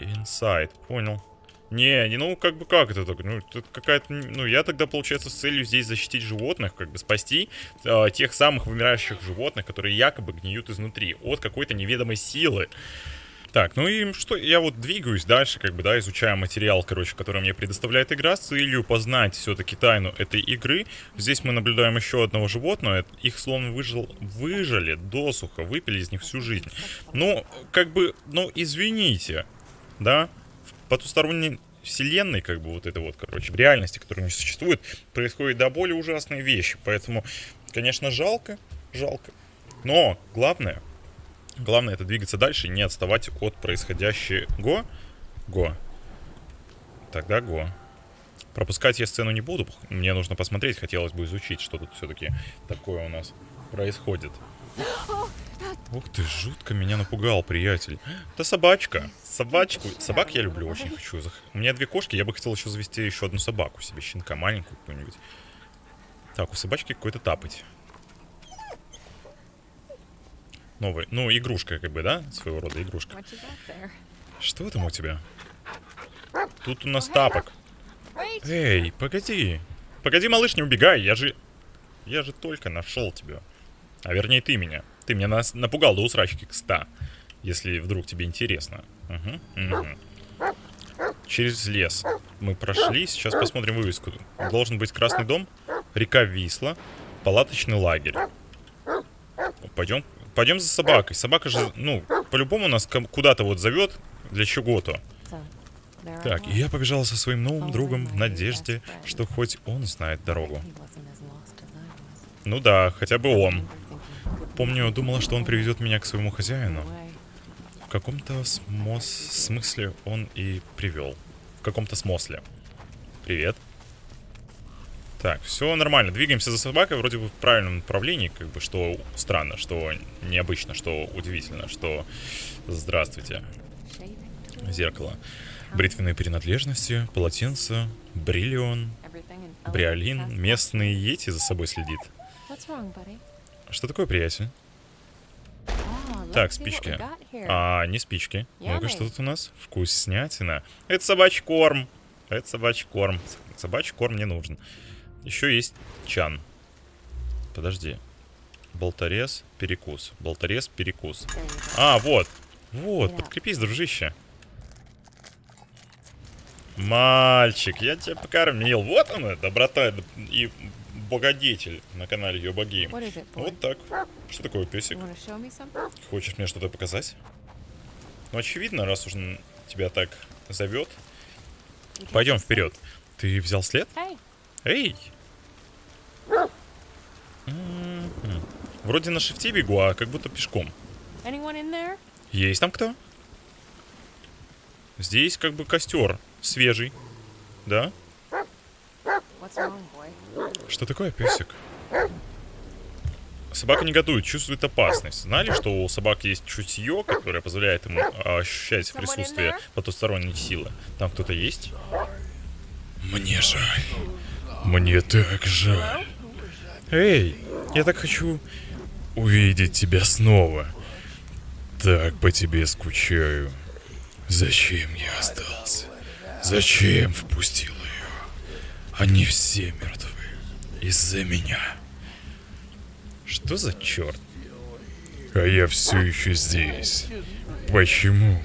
Inside, понял. Не, не, ну как бы как это так? Ну, это какая-то. Ну, я тогда, получается, с целью здесь защитить животных, как бы спасти э, тех самых вымирающих животных, которые якобы гниют изнутри от какой-то неведомой силы. Так, ну и что, я вот двигаюсь дальше, как бы, да, изучая материал, короче, который мне предоставляет игра с целью познать все-таки тайну этой игры. Здесь мы наблюдаем еще одного животного, их словно выжил, выжили досуха, выпили из них всю жизнь. Ну, как бы, ну, извините, да, потусторонней вселенной, как бы вот это вот, короче, в реальности, которая не существует, происходят до более ужасные вещи. Поэтому, конечно, жалко, жалко. Но главное, главное это двигаться дальше и не отставать от происходящего. Го. Тогда го. Пропускать я сцену не буду. Мне нужно посмотреть, хотелось бы изучить, что тут все-таки такое у нас происходит. Ух ты, жутко меня напугал, приятель. Это собачка. Собачку. Собак я люблю, очень хочу. У меня две кошки, я бы хотел еще завести еще одну собаку себе, щенка маленькую какую-нибудь. Так, у собачки какой-то тапать. Новый. Ну, игрушка, как бы, да? Своего рода игрушка. Что там у тебя? Тут у нас тапок. Эй, погоди. Погоди, малыш, не убегай. Я же... Я же только нашел тебя. А вернее, ты меня. Ты меня нас напугал до усрачки к 100. Если вдруг тебе интересно. Мгм, мгм. Через лес мы прошли. Сейчас посмотрим вывеску. Должен быть красный дом, река Висла, палаточный лагерь. Пойдем, пойдем за собакой. Собака же, ну, по-любому нас куда-то вот зовет для чего-то. Так, и я побежала со своим новым другом в надежде, что хоть он знает дорогу. Ну да, хотя бы он. Помню, думала, что он приведет меня к своему хозяину. В каком-то смос- смысле он и привел. В каком-то смысле. Привет. Так, все нормально. Двигаемся за собакой вроде бы в правильном направлении, как бы, что странно, что необычно, что удивительно, что... Здравствуйте. Зеркало. Бритвенные принадлежности, полотенце, бриллион, бриолин, местный Йети за собой следит. Что такое, приятель? Oh, Так, спички. А, не спички. Ну-ка, что тут у нас? Вкуснятина. Это собачий корм. Это собачий корм. Собачий корм не нужен. Еще есть чан. Подожди. Болторез, перекус. Болторез, перекус. А, вот. Вот, подкрепись, дружище. Мальчик, я тебя покормил. Вот она, доброта и богодетель на канале it, boy? Вот так. Что такое, песик? Хочешь мне что-то показать? Ну, очевидно, раз уж он тебя так зовет. Пойдем вперед. Ты взял след? Эй! М-м. Вроде на шифте бегу, а как будто пешком. Есть там кто? Здесь как бы костер свежий. Да? Что такое, песик? Собака негодует, чувствует опасность. Знали, что у собак есть чутье, которое позволяет ему а, ощущать присутствие потусторонней силы? Там кто-то есть? Мне жаль. Мне так жаль. Эй, я так хочу увидеть тебя снова. Так по тебе скучаю. Зачем я остался? Зачем впустил? Они все мертвы. Из-за меня. Что за черт? А я все еще здесь. Почему?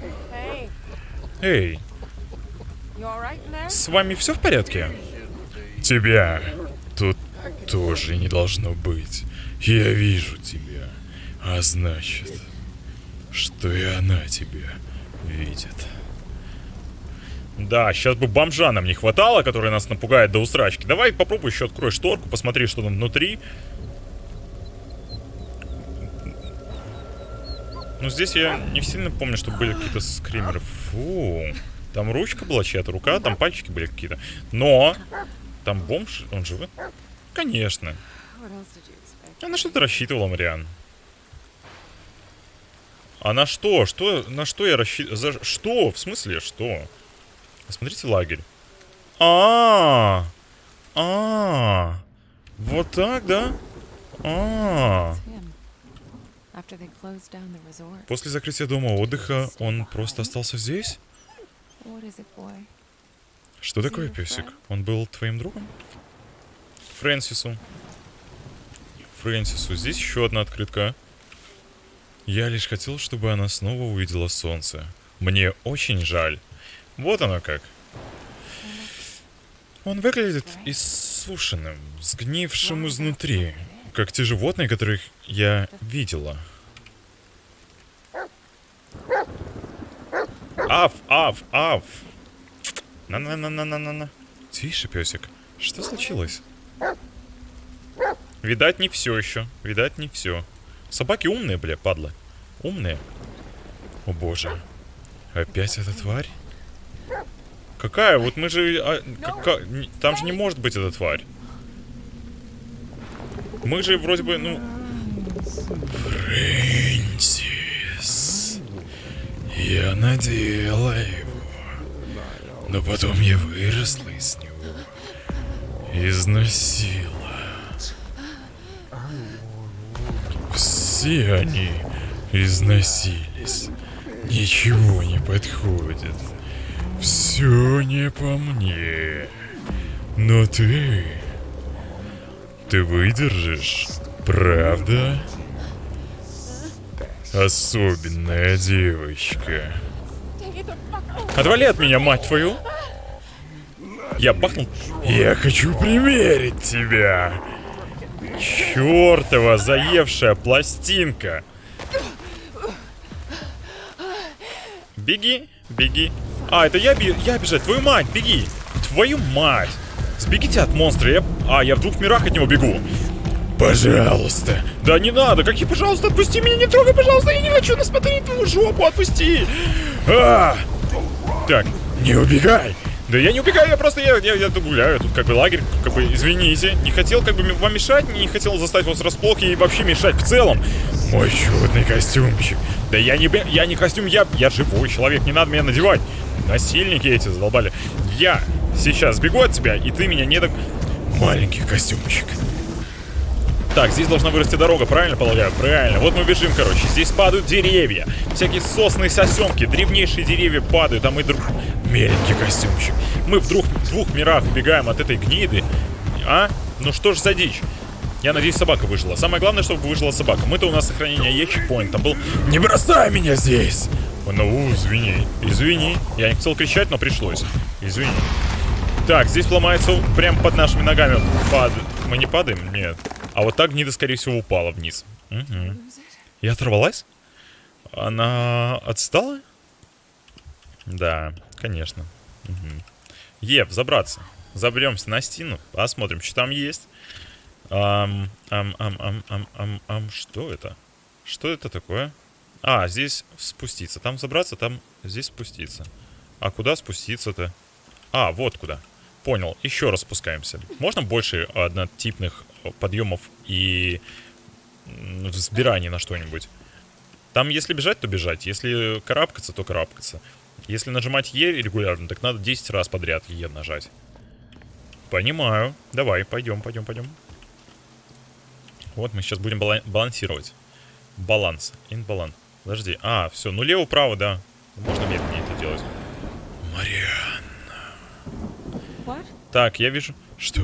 Эй, с вами все в порядке? Тебя тут тоже не должно быть. Я вижу тебя. А значит, что и она тебя видит. Да, сейчас бы бомжа нам не хватало, который нас напугает до усрачки. Давай попробуй еще открой шторку, посмотри, что там внутри. Ну, здесь я не сильно помню, что были какие-то скримеры. Фу. Там ручка была чья-то, рука, там пальчики были какие-то. Но там бомж, он живет? Конечно. А на что ты рассчитывала, Мариан? А на что? Что? На что я рассчитывал? За что? В смысле, что? Смотрите лагерь. А, а, а, вот так, да? А. После закрытия дома отдыха он просто остался здесь? Что такое, песик? Он был твоим другом? Фрэнсису. Фрэнсису. Здесь еще одна открытка. Я лишь хотел, чтобы она снова увидела солнце. Мне очень жаль. Вот оно как. Он выглядит иссушенным, сгнившим изнутри, как те животные, которых я видела. Аф, аф, аф. На-на-на-на-на-на. Тише, песик. Что случилось? Видать, не все еще. Видать, не все. Собаки умные, бля, падла. Умные. О боже. Опять эта тварь? Какая? Вот мы же... а, кака- Там же не может быть эта тварь. Мы же вроде бы, ну... Фрэнсис. Я надела его. Но потом я выросла из него. Износила. Все они износились. Ничего не подходит. Все не по мне. Но ты... Ты выдержишь, правда? Особенная девочка. Отвали от меня, мать твою! Я бахнул. Я хочу примерить тебя! Чёртова заевшая пластинка! Беги, беги. А, это я, я бежать. Твою мать, беги. Твою мать. Сбегите от монстра. Я... А, я в двух мирах от него бегу. Пожалуйста. Да не надо. Какие, пожалуйста, отпусти меня. Не трогай, пожалуйста. Я не хочу насмотреть твою жопу. Отпусти. А! Так, не убегай. Да я не убегаю, я просто, я, я, я гуляю, тут как бы лагерь, как бы, извините. Не хотел как бы вам мешать, не хотел заставить вас врасплох и вообще мешать в целом. Мой чудный костюмчик. Да я не, я не костюм, я, я живой человек, не надо меня надевать. Насильники эти задолбали. Я сейчас сбегу от тебя, и ты меня не так... Маленький костюмчик. Так, здесь должна вырасти дорога, правильно полагаю? Правильно. Вот мы бежим, короче. Здесь падают деревья. Всякие сосны, сосенки, древнейшие деревья падают, а мы друг... Меленький костюмчик. Мы в двух, двух мирах убегаем от этой гниды. А? Ну что ж за дичь? Я надеюсь, собака выжила. Самое главное, чтобы выжила собака. Мы-то у нас сохранение чекпоинт. Там был... Не бросай меня здесь! Ну, извини. Извини. Я не хотел кричать, но пришлось. Извини. Так, здесь ломается прям под нашими ногами. Пад... Мы не падаем? Нет. А вот так гнида, скорее всего, упала вниз. Мгм. И оторвалась? Она отстала? Да, конечно. Мгм. Ев, забраться. Заберемся на стену, посмотрим, что там есть. Ам, ам, ам, ам, ам, ам, ам, что это? Что это такое? А, здесь спуститься. Там забраться, там здесь спуститься. А куда спуститься-то? А, вот куда. Понял. Еще раз спускаемся. Можно больше однотипных э, подъемов и взбираний на что-нибудь? Там, если бежать, то бежать. Если карабкаться, то карабкаться. Если нажимать Е регулярно, так надо 10 раз подряд Е нажать. Понимаю. Давай, пойдем, пойдем, пойдем. Вот мы сейчас будем бала- балансировать. Баланс. Инбаланс. Подожди. А, все. Ну, лево-право, да. Можно медленнее это делать. Мариан. What? Так, я вижу. Что?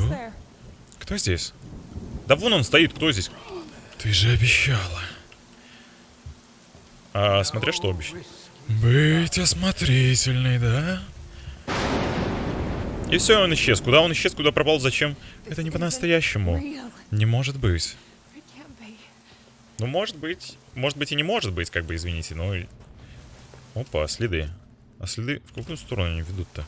Кто здесь? Да вон он стоит, кто здесь? Ты же обещала. А, смотря что обещал. Быть осмотрительной, да? И все, он исчез. Куда он исчез, куда пропал, зачем? Это не по-настоящему. Не может быть. Ну, может быть. Может быть и не может быть, как бы, извините, но... Опа, следы. А следы в какую сторону они ведут-то?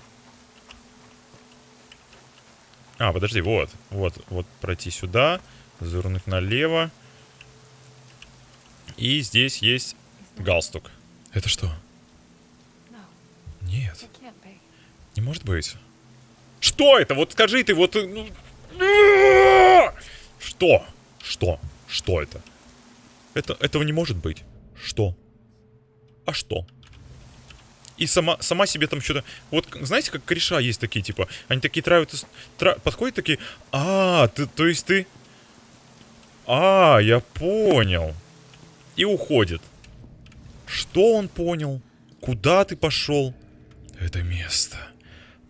А, подожди, вот. Вот, вот пройти сюда, завернуть налево. И здесь есть галстук. Это что? Нет, не может быть. Что это? Вот скажи ты, вот... э, ну, Что? Что? Что это? Это, этого не может быть. Что? А что? И сама, сама себе там что-то... Вот знаете, как кореша есть такие, типа, они такие травят, тра- подходят такие, а, ты, то есть ты... А, я понял. И уходит. Что он понял? Куда ты пошел? Это место.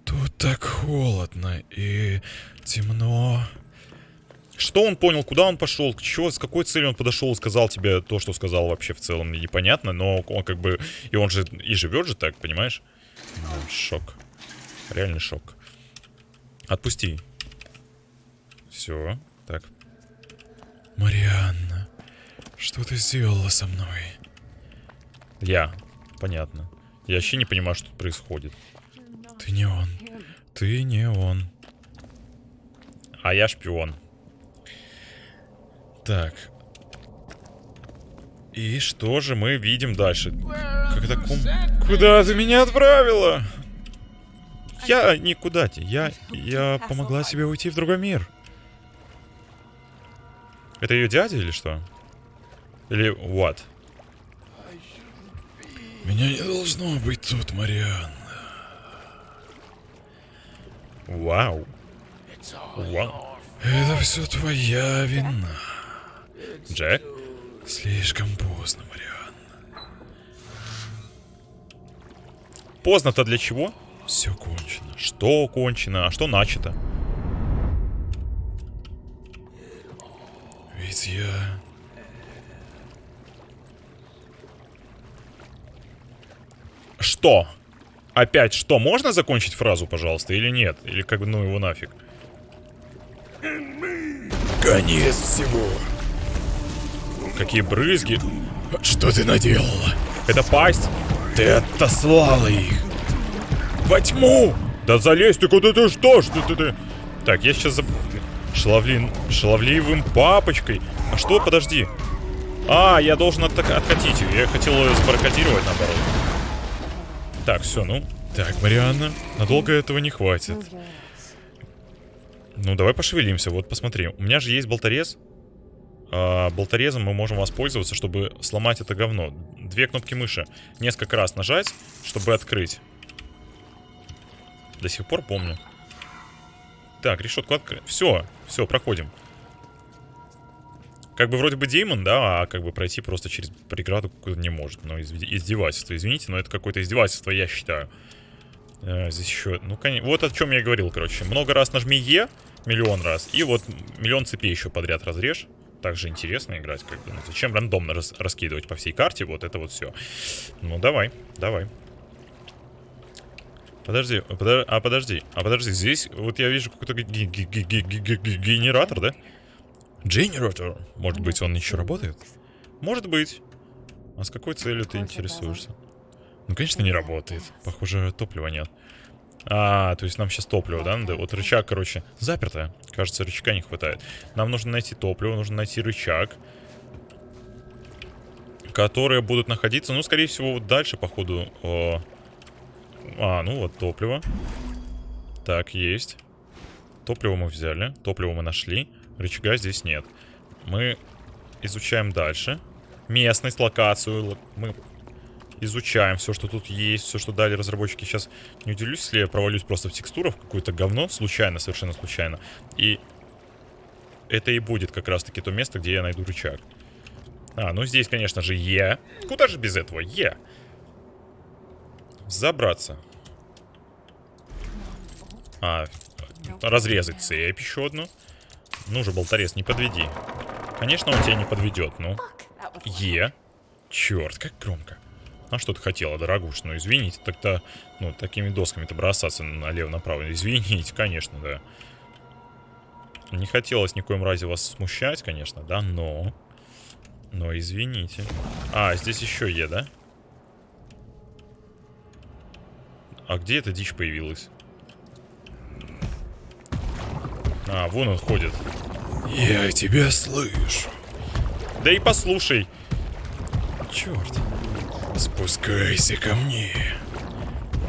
Тут так холодно и темно. Что он понял, куда он пошел, к чего, с какой целью он подошел сказал тебе то, что сказал вообще в целом, непонятно, но он как бы, и он же и живет же так, понимаешь? Ну, шок. Реальный шок. Отпусти. Все, так. Марианна, что ты сделала со мной? Я. Понятно. Я вообще не понимаю, что тут происходит. Ты не он. Ты не он. А я шпион. Так. И что же мы видим дальше? Это ком... Куда ты меня отправила? Я никуда те. Я, я помогла тебе уйти в другой мир. Это ее дядя или что? Или what? Меня не должно быть тут, Мариан. Вау. Вау. Это все твоя вина. Джек? Слишком поздно, Мариан. Поздно-то для чего? Все кончено. Что кончено, а что начато? Ведь я... Что? Опять что? Можно закончить фразу, пожалуйста, или нет? Или как бы, ну его нафиг? Конец всего. Какие брызги. Что ты наделала? Это пасть? Ты отослала их. Во тьму! Да залезь ты куда ты что? Что ты ты? Так, я сейчас за... Шаловлин... Шаловливым папочкой. А что? Подожди. А, я должен от... откатить ее. Я хотел ее сбаркодировать наоборот. Так, все, ну. Так, Марианна, надолго этого не хватит. Ну, давай пошевелимся. Вот посмотри. У меня же есть болторез. А, болторезом мы можем воспользоваться, чтобы сломать это говно. Две кнопки мыши. Несколько раз нажать, чтобы открыть. До сих пор помню. Так, решетку открыть. Все, все, проходим. Как бы вроде бы демон, да, а как бы пройти просто через преграду какую-то не может. Но изв- издевательство, извините, но это какое-то издевательство, я считаю. Э, здесь еще, ну, конечно, вот о чем я и говорил, короче. Много раз нажми Е, миллион раз, и вот миллион цепей еще подряд разрежь. Также интересно играть, как бы. Ну, зачем рандомно рас- раскидывать по всей карте вот это вот все. Ну, давай, давай. Подожди, подо- а подожди, а подожди, здесь вот я вижу какой-то ге- ге- ге- ге- ге- ге- ге- генератор, да? Генератор. Может быть, он еще работает? Может быть. А с какой целью ты интересуешься? Ну, конечно, не работает. Похоже, топлива нет. А, то есть нам сейчас топливо, да? надо? Вот рычаг, короче, запертое. Кажется, рычага не хватает. Нам нужно найти топливо, нужно найти рычаг. Которые будут находиться, ну, скорее всего, вот дальше, походу. о, А, ну вот, топливо. Так, есть. Топливо мы взяли, топливо мы нашли. Рычага здесь нет. Мы изучаем дальше. Местность, локацию. ло- Мы изучаем все, что тут есть, все, что дали разработчики. Сейчас не удивлюсь, если я провалюсь просто в текстурах, какое-то говно, случайно, совершенно случайно. И это и будет как раз-таки то место, где я найду рычаг. А, ну здесь, конечно же, Е. Куда же без этого? Е. Забраться. А, разрезать цепь еще одну. Ну же, болторез, не подведи. Конечно, он тебя не подведет, ну. Е. Черт, как громко. А что ты хотела, дорогуш? Ну, извините, тогда, ну, такими досками-то бросаться налево-направо. Извините, конечно, да. Не хотелось ни коем разе вас смущать, конечно, да, но... Но извините. А, здесь еще Е, да? А где эта дичь появилась? А, вон он ходит. Я тебя слышу. Да и послушай. Черт. Спускайся ко мне.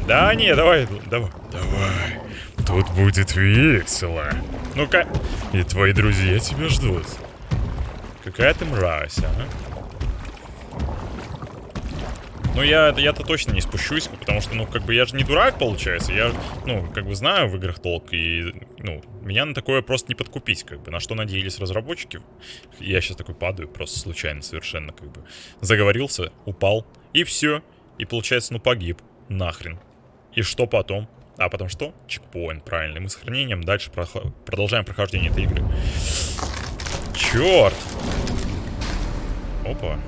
Да не, давай, давай. Давай. Тут будет весело. Ну-ка. И твои друзья тебя ждут. Какая ты мразь, а? Ну, я, я-то точно не спущусь, потому что, ну, как бы я же не дурак, получается. Я, ну, как бы знаю в играх толк, и, ну, меня на такое просто не подкупить, как бы. На что надеялись разработчики. Я сейчас такой падаю, просто случайно совершенно, как бы. Заговорился, упал, и все. И, получается, ну, погиб. Нахрен. И что потом? А потом что? Чекпоинт, правильно. И мы с дальше прохо- продолжаем прохождение этой игры. Черт! Опа.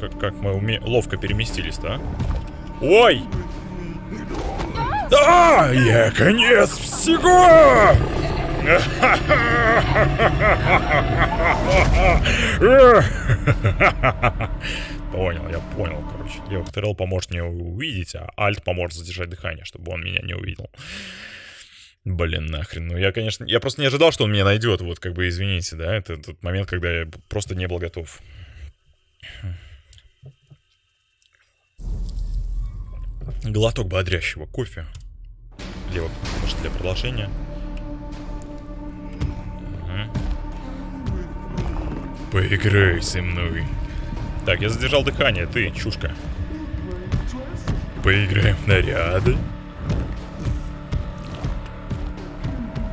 Как, как мы уме... ловко переместились, да? Ой! Да, я конец всего! Понял, я понял, короче. КТРЛ поможет мне увидеть, а Альт поможет задержать дыхание, чтобы он меня не увидел. Блин, нахрен. Ну, я, конечно... Я просто не ожидал, что он меня найдет. Вот, как бы, извините, да? Это тот момент, когда я просто не был готов. Глоток бодрящего кофе. Вот, может, для продолжения. Мгм. Поиграй со мной. Так, я задержал дыхание, ты, чушка. Поиграем в наряды.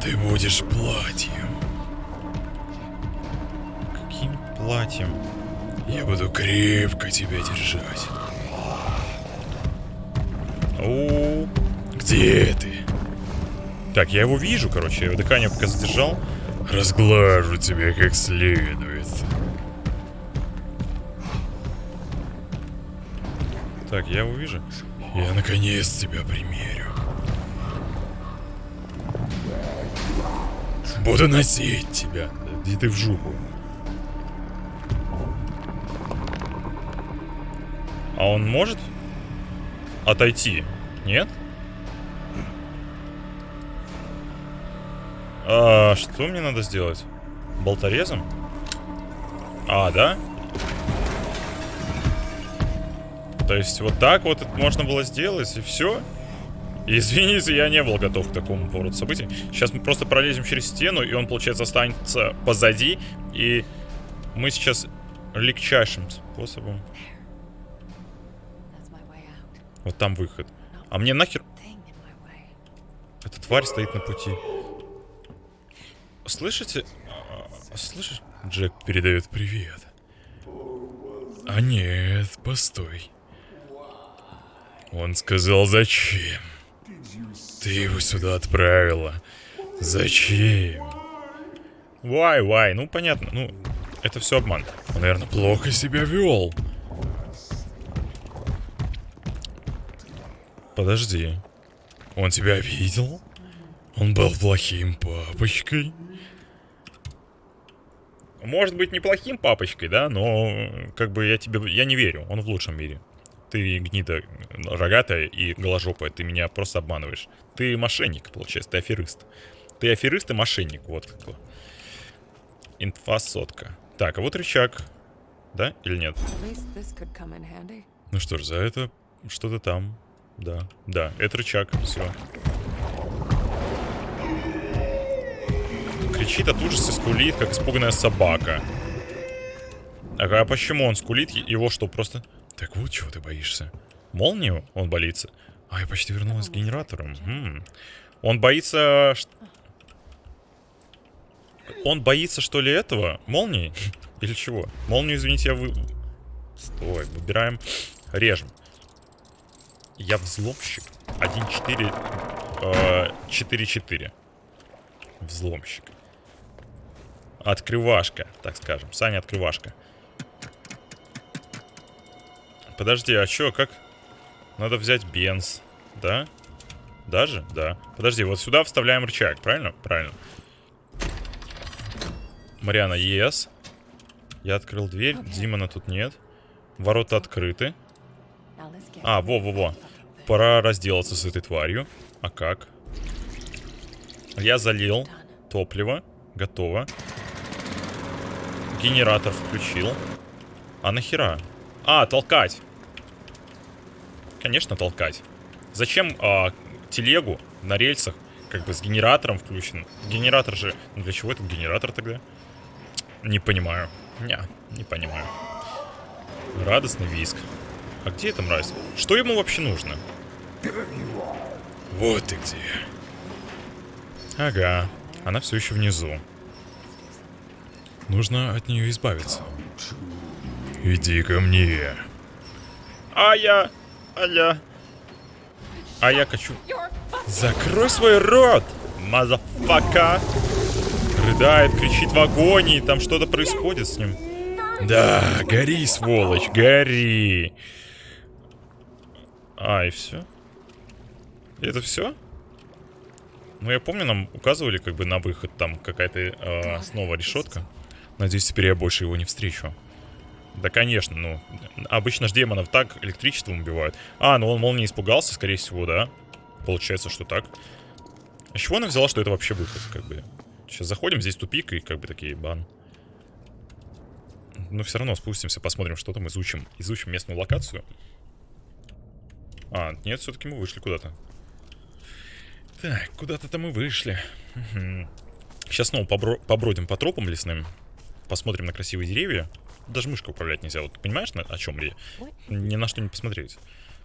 Ты будешь платьем. Каким платьем? Я буду крепко тебя держать. О, где ты? Так, я его вижу, короче, я его дыхание пока задержал. Разглажу тебя как следует. Так, я его вижу. Я наконец тебя примерю. Буду носить тебя. Иди ты в жопу. А он может отойти? Нет? А, что мне надо сделать? Болторезом? А, да? То есть вот так вот это можно было сделать и все? Извините, я не был готов к такому повороту событий. Сейчас мы просто пролезем через стену, и он, получается, останется позади. И мы сейчас легчайшим способом... Вот там выход. А мне нахер... Эта тварь стоит на пути. Слышите? Слышишь? Джек передает привет. А нет, постой. Он сказал, зачем? Ты его сюда отправила. Зачем? Вай, вай, ну понятно, ну, это все обман. Он, наверное, плохо себя вел. Подожди. Он тебя видел? Он был плохим папочкой? Может быть, неплохим папочкой, да, но как бы я тебе... Я не верю, он в лучшем мире. Ты гнида рогатая и голожопая, ты меня просто обманываешь. Ты мошенник, получается, ты аферист. Ты аферист и мошенник, вот как. Инфа сотка. Так, а вот рычаг. Да или нет? Ну что ж, за это что-то там. Да, да, это рычаг, все. Кричит от ужаса, скулит, как испуганная собака. Ага, а почему он скулит? Его что, просто... Так вот чего ты боишься. Молнию он боится? А, я почти вернулась с генератором. М. Он боится... Он боится, что ли, этого? Молнии? Или чего? Молнию, извините, я вы... Стой, выбираем... Режем. Я взломщик. 1-4... э, 4-4. Взломщик. Открывашка, так скажем. Саня открывашка. Подожди, а чё, как? Надо взять бенз, да? Даже? Да. Подожди, вот сюда вставляем рычаг, правильно? Правильно. Мариана, ес. Я открыл дверь, Димона тут нет. Ворота открыты. А, во-во-во. Пора разделаться с этой тварью. А как? Я залил топливо. Готово. Генератор включил. А нахера? А, толкать. Конечно, толкать. Зачем а, телегу на рельсах, как бы с генератором включен? Генератор же... Ну, для чего этот генератор тогда? Не понимаю. Не, не понимаю. Радостный виск. А где эта мразь? Что ему вообще нужно? Вот ты где. Ага, она все еще внизу. Нужно от нее избавиться. Иди ко мне. А я... А я... А я хочу... Закрой свой рот, motherfucker! рыдает, кричит в агонии, там что-то происходит с ним. Да, гори, сволочь, гори. А, и все? Это все? Ну, я помню, нам указывали как бы на выход там какая-то э, снова решетка. Надеюсь, теперь я больше его не встречу. Да, конечно, ну, обычно ж демонов так электричеством убивают. А, ну он, мол, не испугался, скорее всего, да? Получается, что так. А чего она взяла, что это вообще выход, как бы? Сейчас заходим, здесь тупик, и как бы такие, бан. Но все равно спустимся, посмотрим, что там, изучим. Изучим местную локацию. А, нет, все-таки мы вышли куда-то. Так, куда-то-то мы вышли. Сейчас снова побро побродим по тропам лесным. Посмотрим на красивые деревья. Даже мышкой управлять нельзя. Вот понимаешь, на, о чем ли? Ни на что не посмотреть.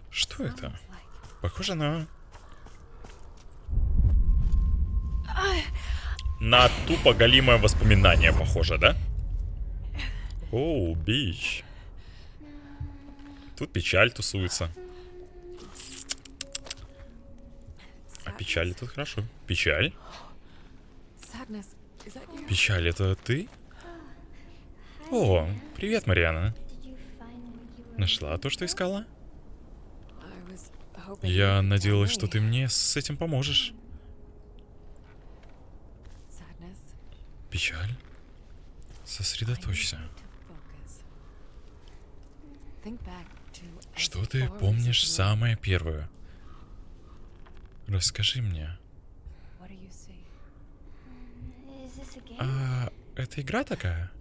Что это? Похоже на... На тупо голимое воспоминание, похоже, да? Оу, бич. Тут печаль тусуется. А печаль тут хорошо. Печаль? Печаль, это ты? О, привет, Мариана. Нашла то, что искала? Я надеялась, что ты мне с этим поможешь. Печаль? Сосредоточься. Что ты помнишь самое первое? Расскажи мне. А это игра такая?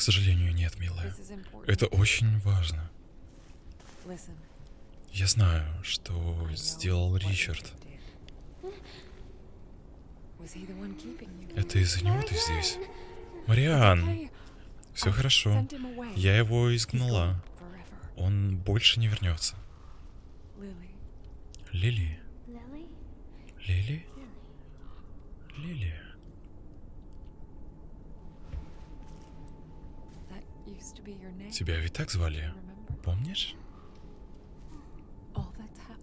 К сожалению, нет, милая. Это очень важно. Я знаю, что сделал Ричард. Это из-за него ты здесь. Мариан, все хорошо. Я его изгнала. Он больше не вернется. Лили? Лили? Лили? Тебя ведь так звали? Помнишь?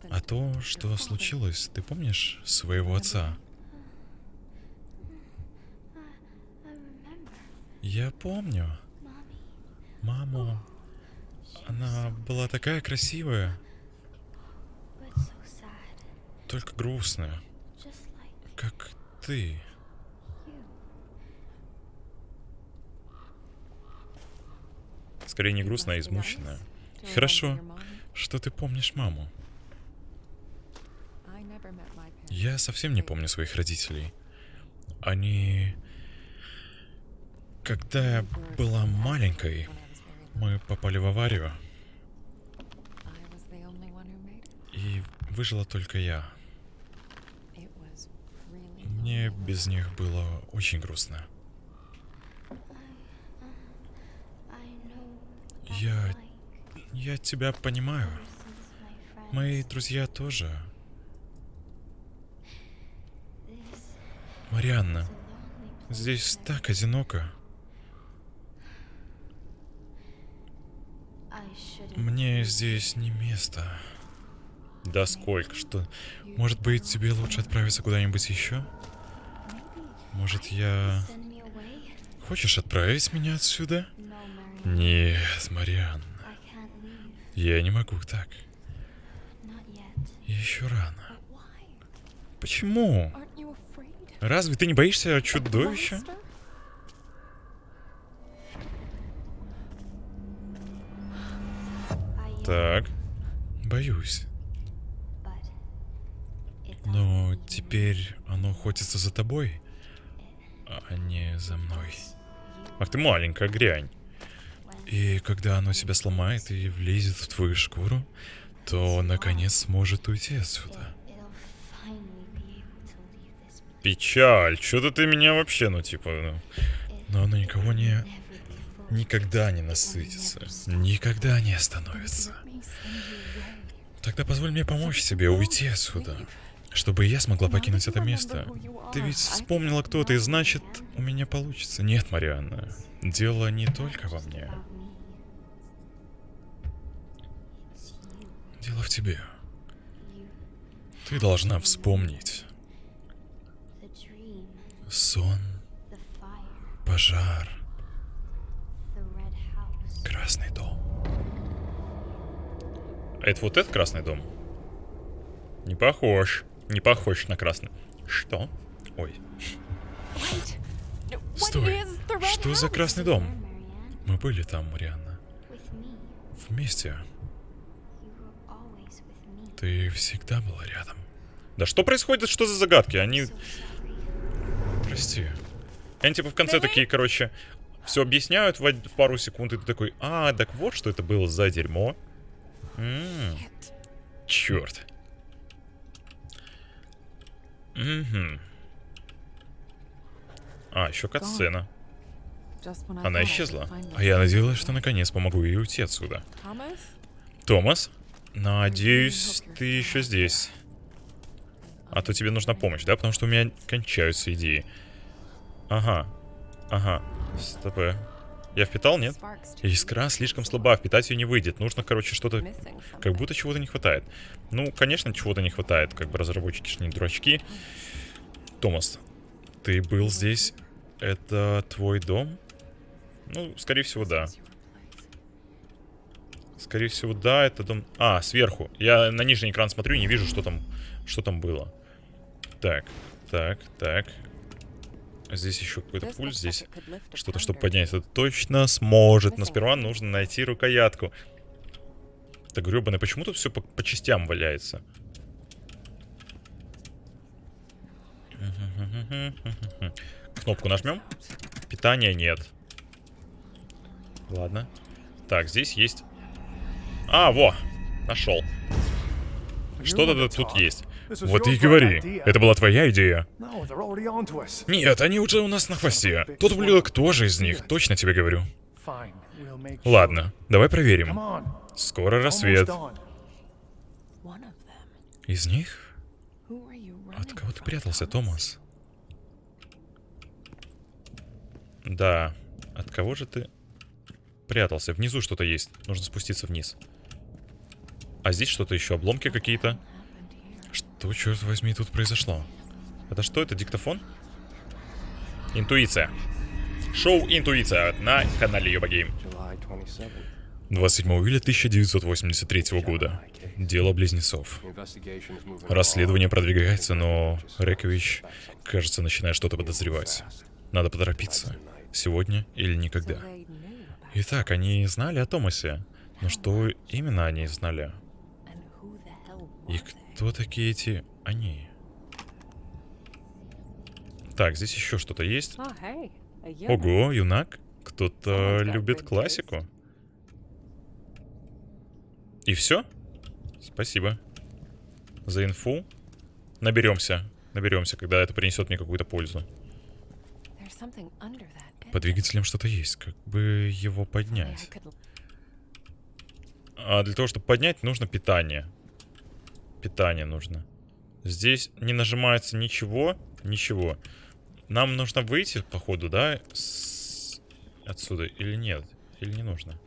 А то, что случилось, ты помнишь своего отца? Я помню. Маму. Она была такая красивая, только грустная, как ты. Скорее не грустная, а измученная. Хорошо, что ты помнишь маму. Я совсем не помню своих родителей. Они... Когда я была маленькой, мы попали в аварию, и выжила только я. Мне без них было очень грустно. Я... Я тебя понимаю. Мои друзья тоже. Марианна, здесь так одиноко. Мне здесь не место. Да сколько, что... Может быть, тебе лучше отправиться куда-нибудь еще? Может, я... Хочешь отправить меня отсюда? Нет, Марианна. Я не могу так. Еще рано. Почему? Разве ты не боишься чудовища? Так. Боюсь. Но теперь оно охотится за тобой, а не за мной. Ах ты маленькая грянь. И когда оно тебя сломает и влезет в твою шкуру, то наконец сможет уйти отсюда. Печаль, что-то ты меня вообще, ну типа, ну, но оно никого не... Никогда не насытится. Никогда не остановится. Тогда позволь мне помочь тебе уйти отсюда. Чтобы я смогла покинуть это место. Ты ведь вспомнила, кто ты, значит, у меня получится. Нет, Марианна, дело не только во мне. Дело в тебе. Ты должна вспомнить. Сон, пожар, красный дом. А это вот этот красный дом? Не похож. Не похож на красный. Что? Ой. Стой. Что за красный дом? Мы были там, Марианна. Вместе. Ты всегда была рядом. Да что происходит? Что за загадки? Они... Прости. Они типа в конце такие, короче, все объясняют в, в пару секунд, и ты такой, а, так вот что это было за дерьмо. М, Shit. Черт. Мгм. А, еще катсцена. Она исчезла. А я надеялась, что наконец помогу ей уйти отсюда. Томас, надеюсь, ты еще здесь. А то тебе нужна помощь, да? Потому что у меня кончаются идеи. Ага. Ага. Стоп. Я впитал, нет? Искра слишком слаба, впитать ее не выйдет. Нужно, короче, что-то... Как будто чего-то не хватает. Ну, конечно, чего-то не хватает. Как бы разработчики ж не дурачки. Томас, ты был здесь? Это твой дом? Ну, скорее всего, да. Скорее всего, да, это дом... А, сверху. Я на нижний экран смотрю не вижу, что там, что там было. Так, так, так. Здесь еще какой-то пульт, здесь что-то, чтобы поднять. Это точно сможет, но сперва нужно найти рукоятку. Так, гребаный, почему тут все по, по частям валяется? Кнопку нажмем. Питания нет. Ладно. Так, здесь есть... А, во! Нашел. Что-то тут есть. Вот и говори. Это была твоя идея. Нет, они уже у нас на хвосте. Тот ублюдок тоже из них, точно тебе говорю. Ладно, давай проверим. Скоро рассвет. Из них? От кого ты прятался? Томас? Да, от кого же ты прятался? Внизу что-то есть. Нужно спуститься вниз. А здесь что-то еще, обломки какие-то. Что, черт возьми, тут произошло? Это что, это диктофон? Интуиция. Шоу «Интуиция» на канале Йоба Гейм. July 27. 27 июля 1983 года. Дело близнецов. Расследование продвигается, но Рекович, кажется, начинает что-то подозревать. Надо поторопиться. Сегодня или никогда. Итак, они знали о Томасе. Но что именно они знали? И кто такие эти они? Так, здесь еще что-то есть. A eunuch. Ого, юнак. Кто-то любит классику. И все? Спасибо. За инфу. Наберемся. Наберемся, когда это принесет мне какую-то пользу. Под двигателем что-то есть. Как бы его поднять? А для того, чтобы поднять, нужно питание. Питание нужно. Здесь не нажимается ничего. Ничего. Нам нужно выйти, походу, да? с- Отсюда. Или нет? Или не нужно?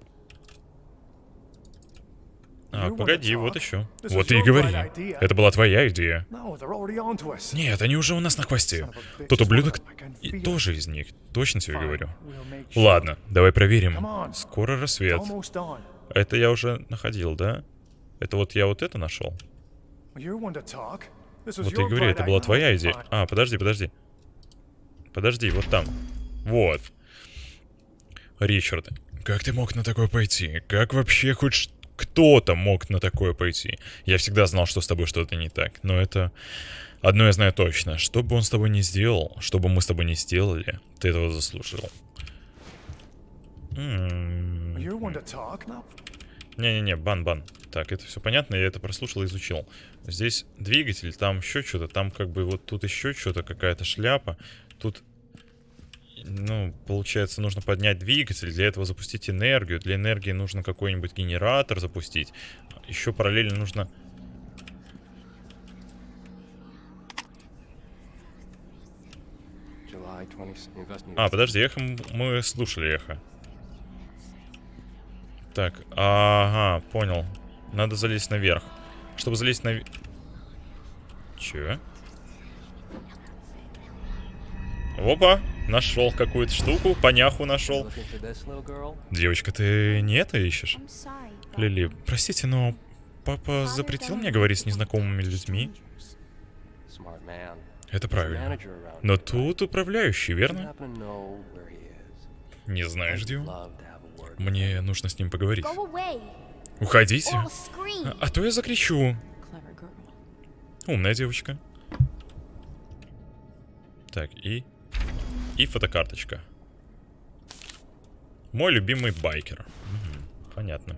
А, погоди, вот еще. Вот и говори. Это была твоя идея. Нет, они уже у нас на хвосте. Тот ублюдок и тоже из них. Точно тебе говорю. Ладно, давай проверим. Скоро рассвет. Это я уже находил, да? Это вот я вот это нашел. Вот и your говорю, это была твоя идея. А, подожди, подожди. Подожди, вот там. Вот. Ричард, как ты мог на такое пойти? Как вообще хоть кто-то мог на такое пойти? Я всегда знал, что с тобой что-то не так. Но это... Одно я знаю точно. Что бы он с тобой не сделал, что бы мы с тобой не сделали, ты этого заслужил. М, Well, you're не-не-не, бан-бан. Так, это все понятно, я это прослушал и изучил. Здесь двигатель, там еще что-то, там как бы вот тут еще что-то, какая-то шляпа. Тут, ну, получается, нужно поднять двигатель, для этого запустить энергию. Для энергии нужно какой-нибудь генератор запустить. Еще параллельно нужно... July 20. Investigation. А, подожди, эхо мы слушали эхо. Так, ага, понял. Надо залезть наверх. Чтобы залезть на... Че? Опа, нашел какую-то штуку, поняху нашел. Девочка, ты не это ищешь? Лили, простите, но папа запретил мне говорить с незнакомыми людьми. Это правильно. Но тут управляющий, верно? Не знаешь, где он? Мне нужно с ним поговорить. Уходите. А то я закричу. Умная девочка. Так, и... И фотокарточка. Мой любимый байкер. Мгм, Понятно.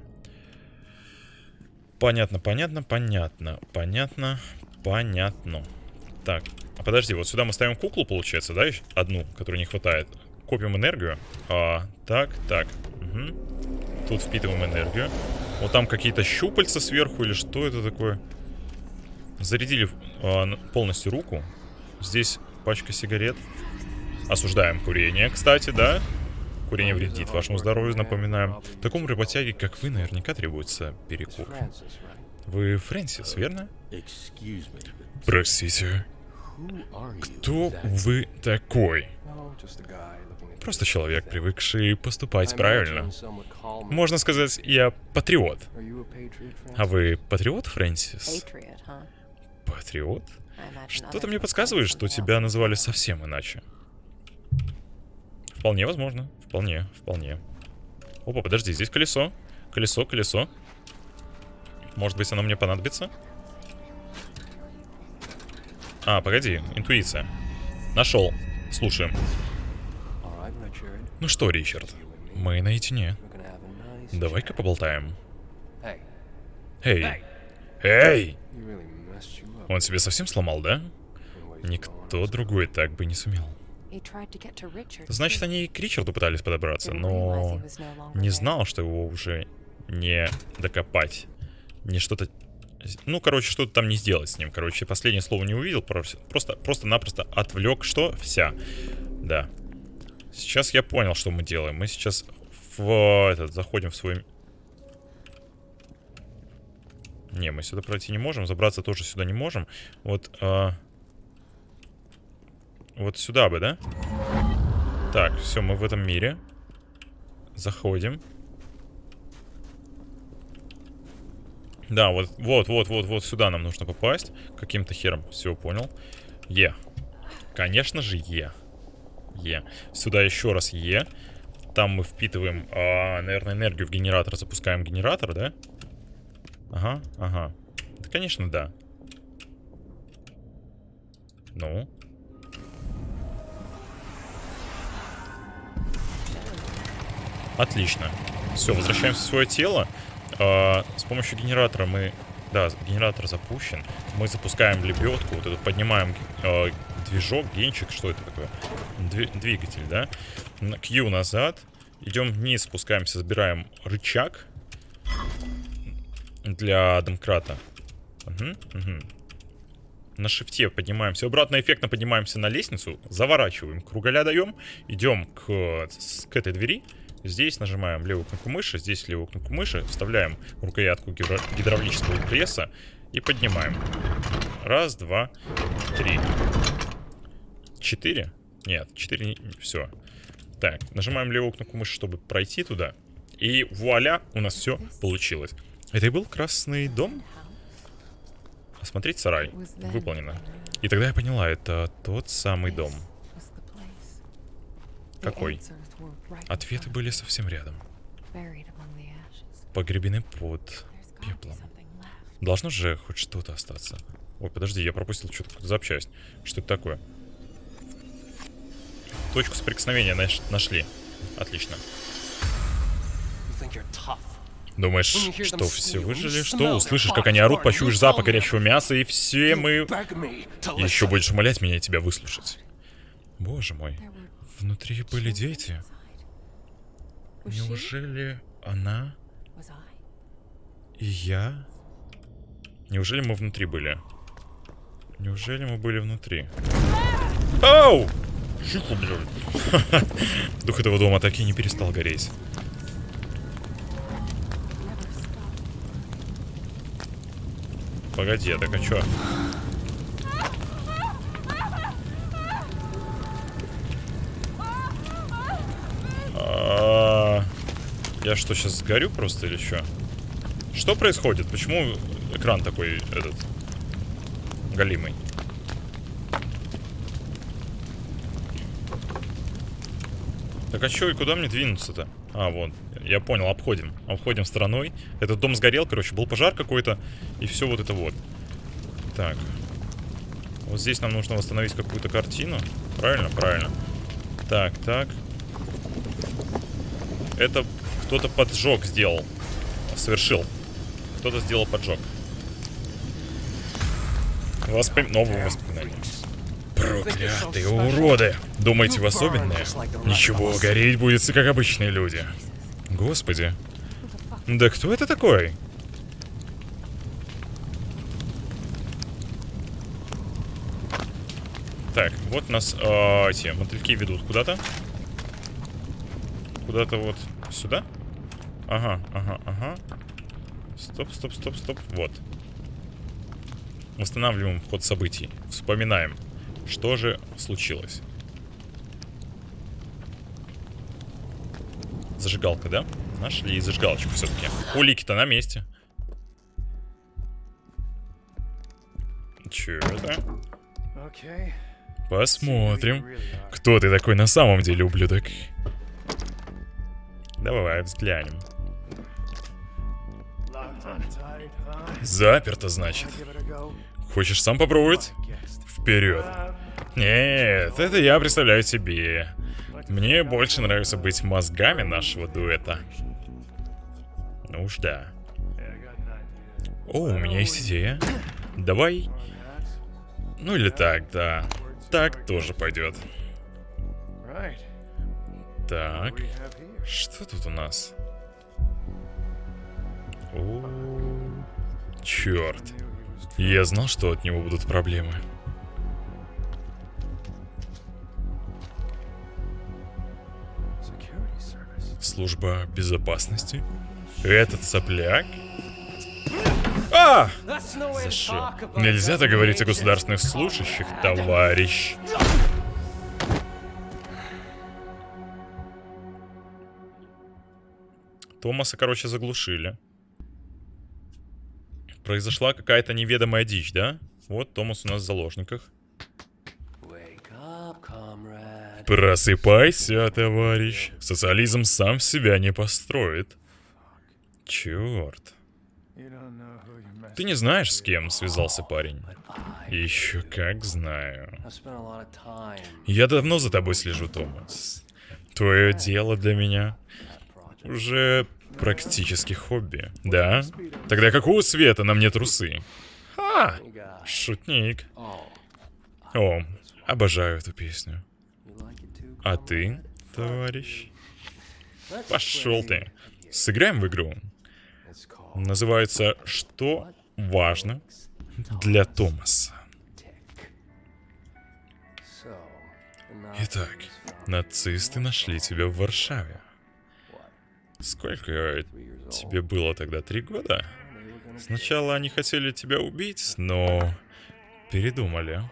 Понятно, понятно, понятно. Понятно, понятно. Так, а подожди, вот сюда мы ставим куклу, получается, да? Одну, которой не хватает. Копим энергию. А, так, так. Мгм. Тут впитываем энергию. Вот там какие-то щупальца сверху или что это такое? Зарядили н- полностью руку. Здесь пачка сигарет. Осуждаем курение, кстати, да? Курение вредит вашему здоровью, напоминаем. Такому работяге, как вы, наверняка требуется перекур. Вы Фрэнсис, верно? Простите. Кто вы такой? Просто человек, привыкший поступать правильно. Можно сказать, я патриот. А вы патриот, Фрэнсис? Патриот? Что-то мне подсказывает, что тебя называли совсем иначе. Вполне возможно. Вполне, вполне. Опа, подожди, здесь колесо. Колесо, колесо. Может быть, оно мне понадобится? А, погоди, интуиция. Нашел. Слушаем. Ну что, Ричард, мы наедине. Давай-ка поболтаем. Эй! Эй! Он себе совсем сломал, да? Никто другой так бы не сумел. Значит, они и к Ричарду пытались подобраться, но не знал, что его уже не докопать. Не что-то... Ну, короче, что-то там не сделать с ним. Короче, последнее слово не увидел, просто- просто, просто-напросто отвлек. Что? Вся. Да. Сейчас я понял, что мы делаем. Мы сейчас в этот, заходим в свой... Не, мы сюда пройти не можем, забраться тоже сюда не можем. Вот, а, вот сюда бы, да? Так, все, мы в этом мире. Заходим. Да, вот, вот, вот, вот, вот сюда нам нужно попасть. Каким-то хером. Все, понял. Е. Конечно же, Е. Е. Сюда еще раз Е. Там мы впитываем, а, наверное, энергию в генератор. Запускаем генератор, да? Ага, ага. Да, конечно, да. Ну. Отлично. Все, возвращаемся в свое тело. А, с помощью генератора мы... Да, генератор запущен. Мы запускаем лебедку, вот эту поднимаем э, движок, генчик, что это такое? Дви- двигатель, да? Q назад. Идем вниз, спускаемся, забираем рычаг для домкрата. Мгм, мгм. На шифте поднимаемся. Обратно эффектно поднимаемся на лестницу. Заворачиваем. Кругаля даем. Идем к, к этой двери. Здесь нажимаем левую кнопку мыши. Здесь левую кнопку мыши. Вставляем рукоятку гидро- гидравлического пресса. И поднимаем. Раз, два, три. Четыре? Нет, четыре. Все. Так, нажимаем левую кнопку мыши, чтобы пройти туда. И вуаля, у нас все получилось. Это и был красный дом? Осмотреть сарай. Выполнено. И тогда я поняла, это тот самый дом. Какой? Ответы были совсем рядом. Погребены под пеплом. Должно же хоть что-то остаться. Ой, подожди, я пропустил что-то запчасть. Что это такое? Точку соприкосновения наш- нашли. Отлично. Думаешь, что все выжили? Что? Услышишь, как они орут, почуешь запах горящего мяса, и все мы еще будешь умолять меня тебя выслушать. Боже мой. Внутри были дети. Неужели она и я? Неужели мы внутри были? Неужели мы были внутри? Оу! Чиху, блядь. Дух этого дома так и не перестал гореть. Погоди, а так а чё? А, я что, сейчас сгорю просто или что? Что происходит? Почему экран такой этот галимый? Так а чё и куда мне двинуться-то? А, вот, я понял, обходим. Обходим стороной. Этот дом сгорел, короче, был пожар какой-то. И все вот это вот. Так. Вот здесь нам нужно восстановить какую-то картину. Правильно? Правильно. Так, так. Это кто-то поджог сделал. Совершил. Кто-то сделал поджог. Воспом... Новые воспоминания. Проклятые уроды! Думаете, вы особенные? Ничего, гореть будет как обычные люди. Господи. Да кто это такой? Так, вот нас э, эти мотыльки ведут куда-то. Куда-то вот сюда. Ага, ага, ага. Стоп, стоп, стоп, стоп. Вот. Восстанавливаем ход событий. Вспоминаем, что же случилось. Зажигалка, да? Нашли зажигалочку все-таки. Улики-то на месте. Че это? Посмотрим. Кто ты такой на самом деле, ублюдок? Давай взглянем. Заперто, значит. Хочешь сам попробовать? Вперед. Нет, это я представляю себе. Мне больше нравится быть мозгами нашего дуэта. Ну уж да. О, у меня есть идея. Давай. Ну или так, да. Так тоже пойдет. Так. Что тут у нас? О, черт. Я знал, что от него будут проблемы. Служба безопасности? Этот сопляк? А! За что? Нельзя так говорить о государственных служащих, товарищ. Томаса, короче, заглушили. Произошла какая-то неведомая дичь, да? Вот Томас у нас в заложниках. Просыпайся, товарищ. Социализм сам себя не построит. Черт. Ты не знаешь, с кем связался парень? Еще как знаю. Я давно за тобой слежу, Томас. Твое дело для меня уже практически хобби. Да? Тогда какого цвета на мне трусы? Ха! Шутник. О, обожаю эту песню. А ты, товарищ? Пошел ты. Сыграем в игру. Называется «Что важно для Томаса». Итак, нацисты нашли тебя в Варшаве. Сколько тебе было тогда? Три года? Сначала они хотели тебя убить, но передумали.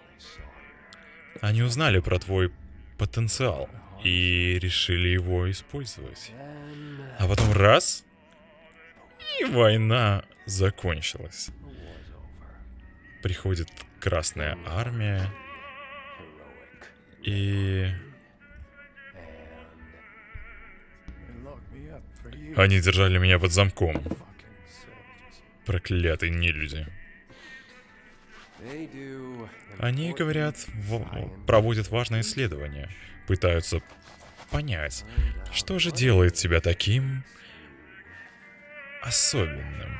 Они узнали про твой потенциал и решили его использовать. А потом раз, и война закончилась. Приходит Красная Армия, и они держали меня под замком. Проклятые нелюди. Они, говорят, проводят важное исследование. Пытаются понять, что же делает тебя таким особенным.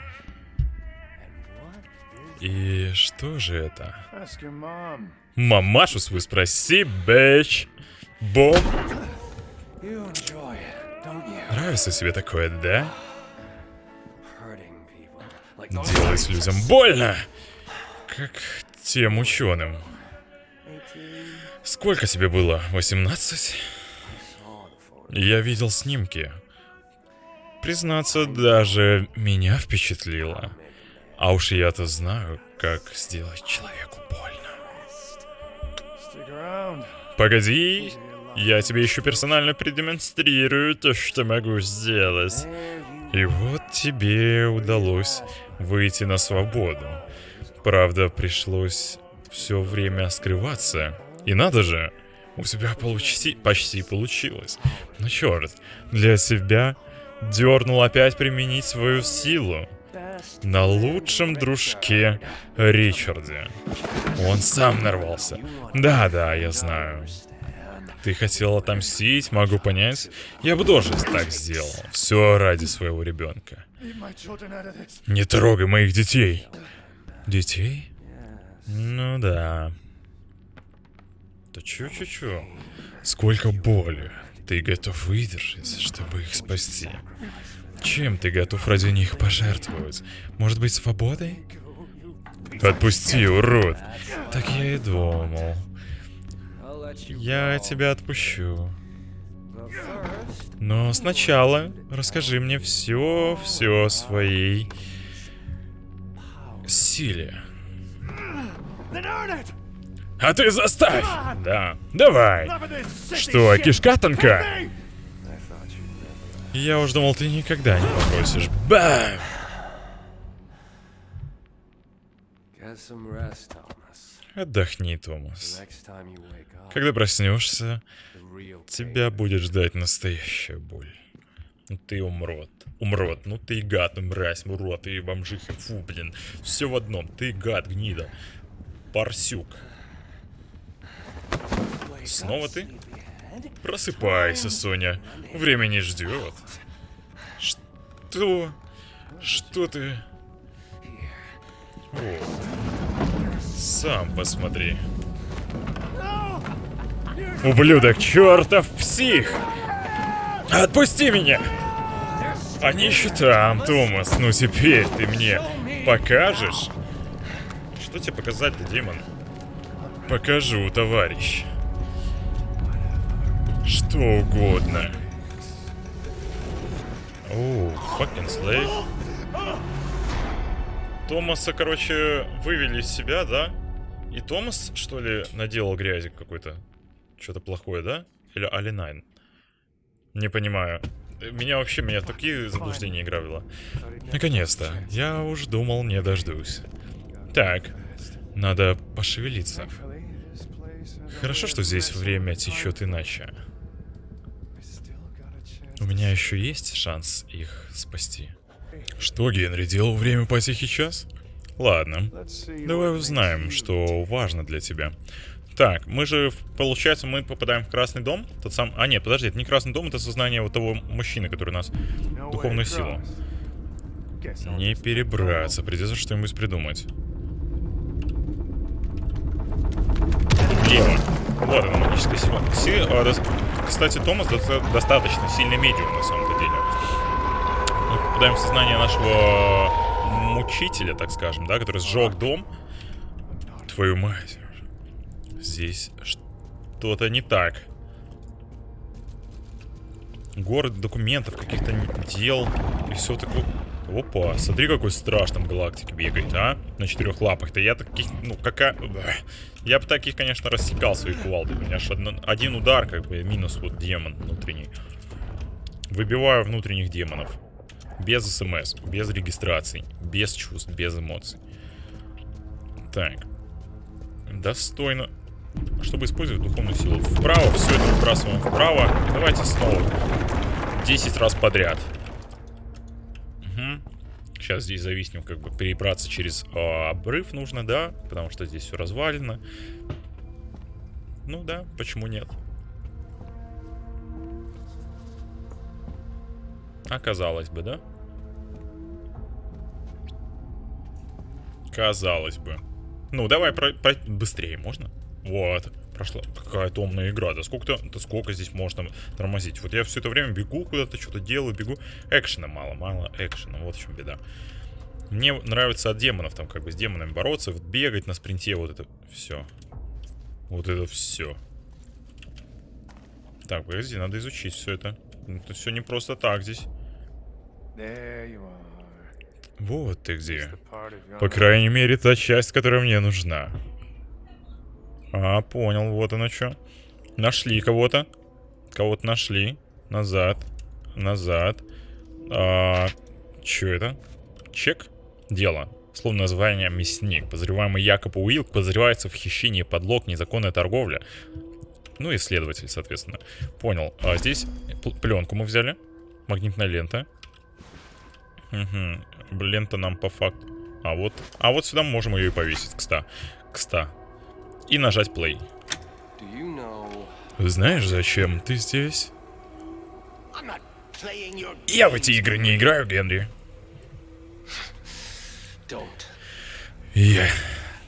И что же это? Мамашу свою спроси, бэч. You? нравится тебе такое, да? Делать людям больно, как тем ученым. 18 Сколько тебе было? 18? saw the photo. Я видел снимки. Признаться, даже меня впечатлило. А уж я-то знаю, как сделать человеку больно. Погоди, Я тебе еще персонально продемонстрирую то, что могу сделать. И вот тебе удалось выйти на свободу. Правда, пришлось все время скрываться. И надо же, у тебя почти, почти получилось. Ну черт, для тебя дернул опять применить свою силу. На лучшем дружке Ричарде. Он сам нарвался. Да-да, я знаю. Ты хотел отомстить, могу понять. Я бы тоже так сделал. Все ради своего ребенка. Не трогай моих детей. Детей? Ну да. Да чё-чё-чё? Сколько боли ты готов выдержать, чтобы их спасти? Чем ты готов ради них пожертвовать? Может быть, свободой? Отпусти, урод. Так я и думал. Я тебя отпущу. Но сначала расскажи мне все, все своей силе. А ты заставь! Да, давай. Что, кишка тонка? Я уж думал, ты никогда не попросишь. Бам! Отдохни, Томас. Когда проснешься, тебя будет ждать настоящая боль. Ты умрот. Умрот. Ну ты гад, ну мразь, урод, ты бомжиха. Фу, блин. Все в одном. Ты гад, гнида. Парсюк. Снова ты? Просыпайся, Соня. Время не ждет. Что? Что ты? О. Сам посмотри. Ублюдок, чертов псих! Отпусти меня! Они еще там, Томас. Ну теперь ты мне покажешь? Что тебе показать-то, демон? Покажу, товарищ. Что угодно. Оу, fucking slave. Томаса, короче, вывели из себя, да? И Томас, что ли, наделал грязи какой-то? Что-то плохое, да? Или Алинайн? Не понимаю. Меня вообще, меня в такие заблуждения играла. Наконец-то. Я уж думал, не дождусь. Так, надо пошевелиться. Хорошо, что здесь время течет иначе. У меня еще есть шанс их спасти. Что Генри делал время по тихий час? Ладно, давай узнаем, что важно для тебя. Так, мы же, получается, мы попадаем в Красный дом. Тот сам... А, нет, подожди, это не Красный дом, это сознание вот того мужчины, который нас... Духовную силу. Не перебраться, придется что-нибудь придумать. Влево. Вот она, магическая сила. Си- а, дос- Кстати, Томас доста- достаточно сильный медиум, на самом-то деле. Мы попадаем в сознание нашего мучителя, так скажем, да, который сжег дом. Твою мать. Здесь что-то не так. Город документов, каких-то дел и все такое. Опа, смотри, какой страшный в галактике бегает, а? На четырех лапах-то. Я таких, ну, какая... Я бы таких, конечно, рассекал своей кувалдой. У меня ж одно- один удар, как бы, минус вот демон внутренний. Выбиваю внутренних демонов. Без смс, без регистраций, без чувств, без эмоций. Так. Достойно. Чтобы использовать духовную силу. Вправо, все это выбрасываем вправо. Давайте снова. 10 раз подряд. Угу. Сейчас здесь зависнем, как бы перебраться через а, обрыв нужно, да? Потому что здесь все развалено. Ну да, почему нет? Оказалось бы, да? Казалось бы. Ну, давай про- про- быстрее, можно? Вот. Прошла какая-то умная игра. Да сколько, да сколько здесь можно тормозить? Вот я все это время бегу куда-то, что-то делаю, бегу. Экшена мало, мало экшена. Вот в чем беда. Мне нравится от демонов, там как бы с демонами бороться, вот бегать на спринте, вот это все. Вот это все. Так, подожди, надо изучить все это. Это все не просто так здесь. Вот ты где. По крайней мере, та часть, которая мне нужна. А, понял, вот оно что. Нашли кого-то. Кого-то нашли. Назад. Назад. А, чё это? Чек? Дело. Словно название мясник. Подозреваемый Якоб Уилк подозревается в хищении подлог, незаконная торговля. Ну и следователь, соответственно. Понял. А здесь пленку мы взяли. Магнитная лента. Угу. Лента нам по факту. А вот, а вот сюда можем ее и повесить, кста. Кста. И нажать play. Знаешь, зачем ты здесь? Я в эти игры не играю, Генри. Я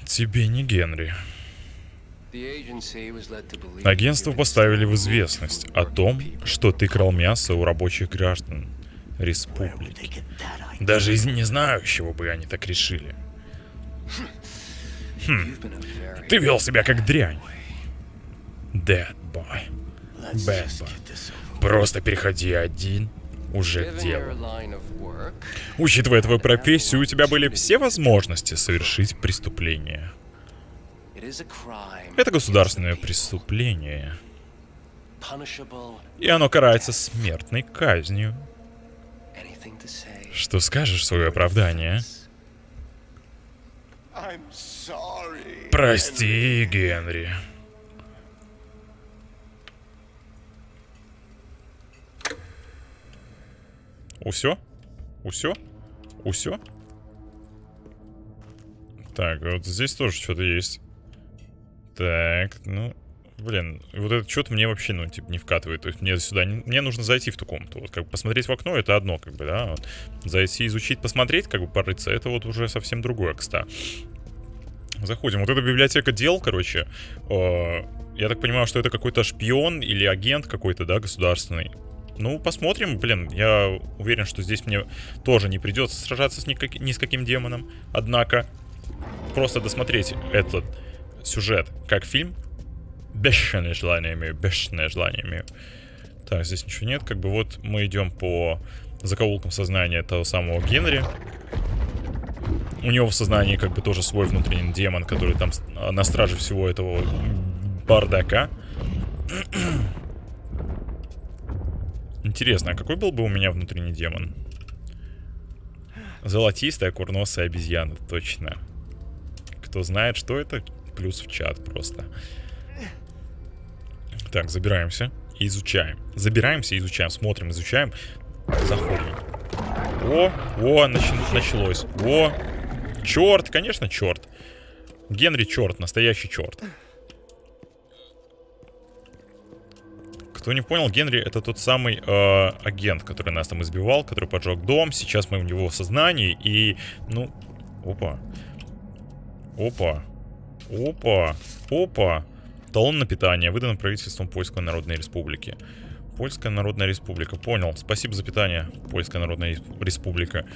тебе не Генри. Агентство поставили в известность о том, что ты крал мясо у рабочих граждан республики. Даже из не знаю, чего бы они так решили. Very Ты вел себя как дрянь. Dead boy. Bad boy. Просто переходи один уже к делу. work, Учитывая твою профессию, у тебя были все возможности совершить преступление. Это государственное преступление. И оно карается смертной казнью. Что скажешь в свое оправдание? Прости, Генри. Усё? Усё? Усё? Так, вот здесь тоже что-то есть. Так, ну... Блин, вот это что-то мне вообще, ну, типа, не вкатывает. То есть мне сюда... не- Мне нужно зайти в ту комнату. Вот как бы посмотреть в окно, это одно, как бы, да. Вот. Зайти, изучить, посмотреть, как бы порыться, это вот уже совсем другое, кста. Заходим. Вот эта библиотека дел, короче. э, я так понимаю, что это какой-то шпион или агент какой-то, да, государственный. Ну, посмотрим, блин. Я уверен, что здесь мне тоже не придется сражаться с никак- ни с каким демоном. Однако, просто досмотреть этот сюжет как фильм. Бешеное желание имею, бешеное желание имею. Так, здесь ничего нет. Как бы вот мы идем по закоулкам сознания того самого Генри. У него в сознании как бы тоже свой внутренний демон, который там а, на страже всего этого бардака. Интересно, а какой был бы у меня внутренний демон? Золотистая курносая обезьяна, точно. Кто знает, что это, плюс в чат просто. Так, забираемся и изучаем. Забираемся и изучаем, смотрим, изучаем, заходим. О, о, начи- началось. О, черт, конечно, черт. Генри черт, настоящий черт. Кто не понял, Генри это тот самый э, агент, который нас там избивал, который поджег дом. Сейчас мы в него в сознании и, ну, опа, опа, опа, опа. Талон на питание выдан правительством Польской Народной Республики. Польская Народная Республика. Понял. Спасибо за питание, Польская Народная Республика.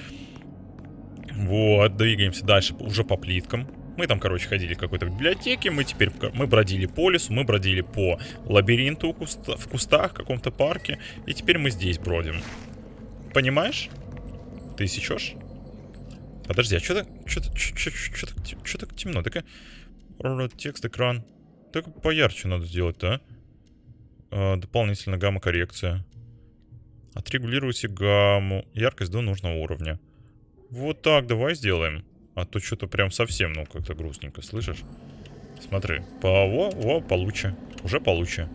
Вот, двигаемся дальше уже по плиткам. Мы там, короче, ходили в какой-то библиотеке, мы теперь мы бродили по лесу, мы бродили по лабиринту куста- в кустах, в каком-то парке, и теперь мы здесь бродим. Понимаешь? Ты сечешь? Подожди, а что так, что так, что так, что так темно? Так, текст, экран. Так поярче надо сделать-то, а? А, дополнительно гамма-коррекция. Отрегулируйте гамму. Яркость до нужного уровня. Вот так, давай сделаем. А то что-то прям совсем, ну, как-то грустненько, слышишь? Смотри. По, о, о, получше. Уже получше.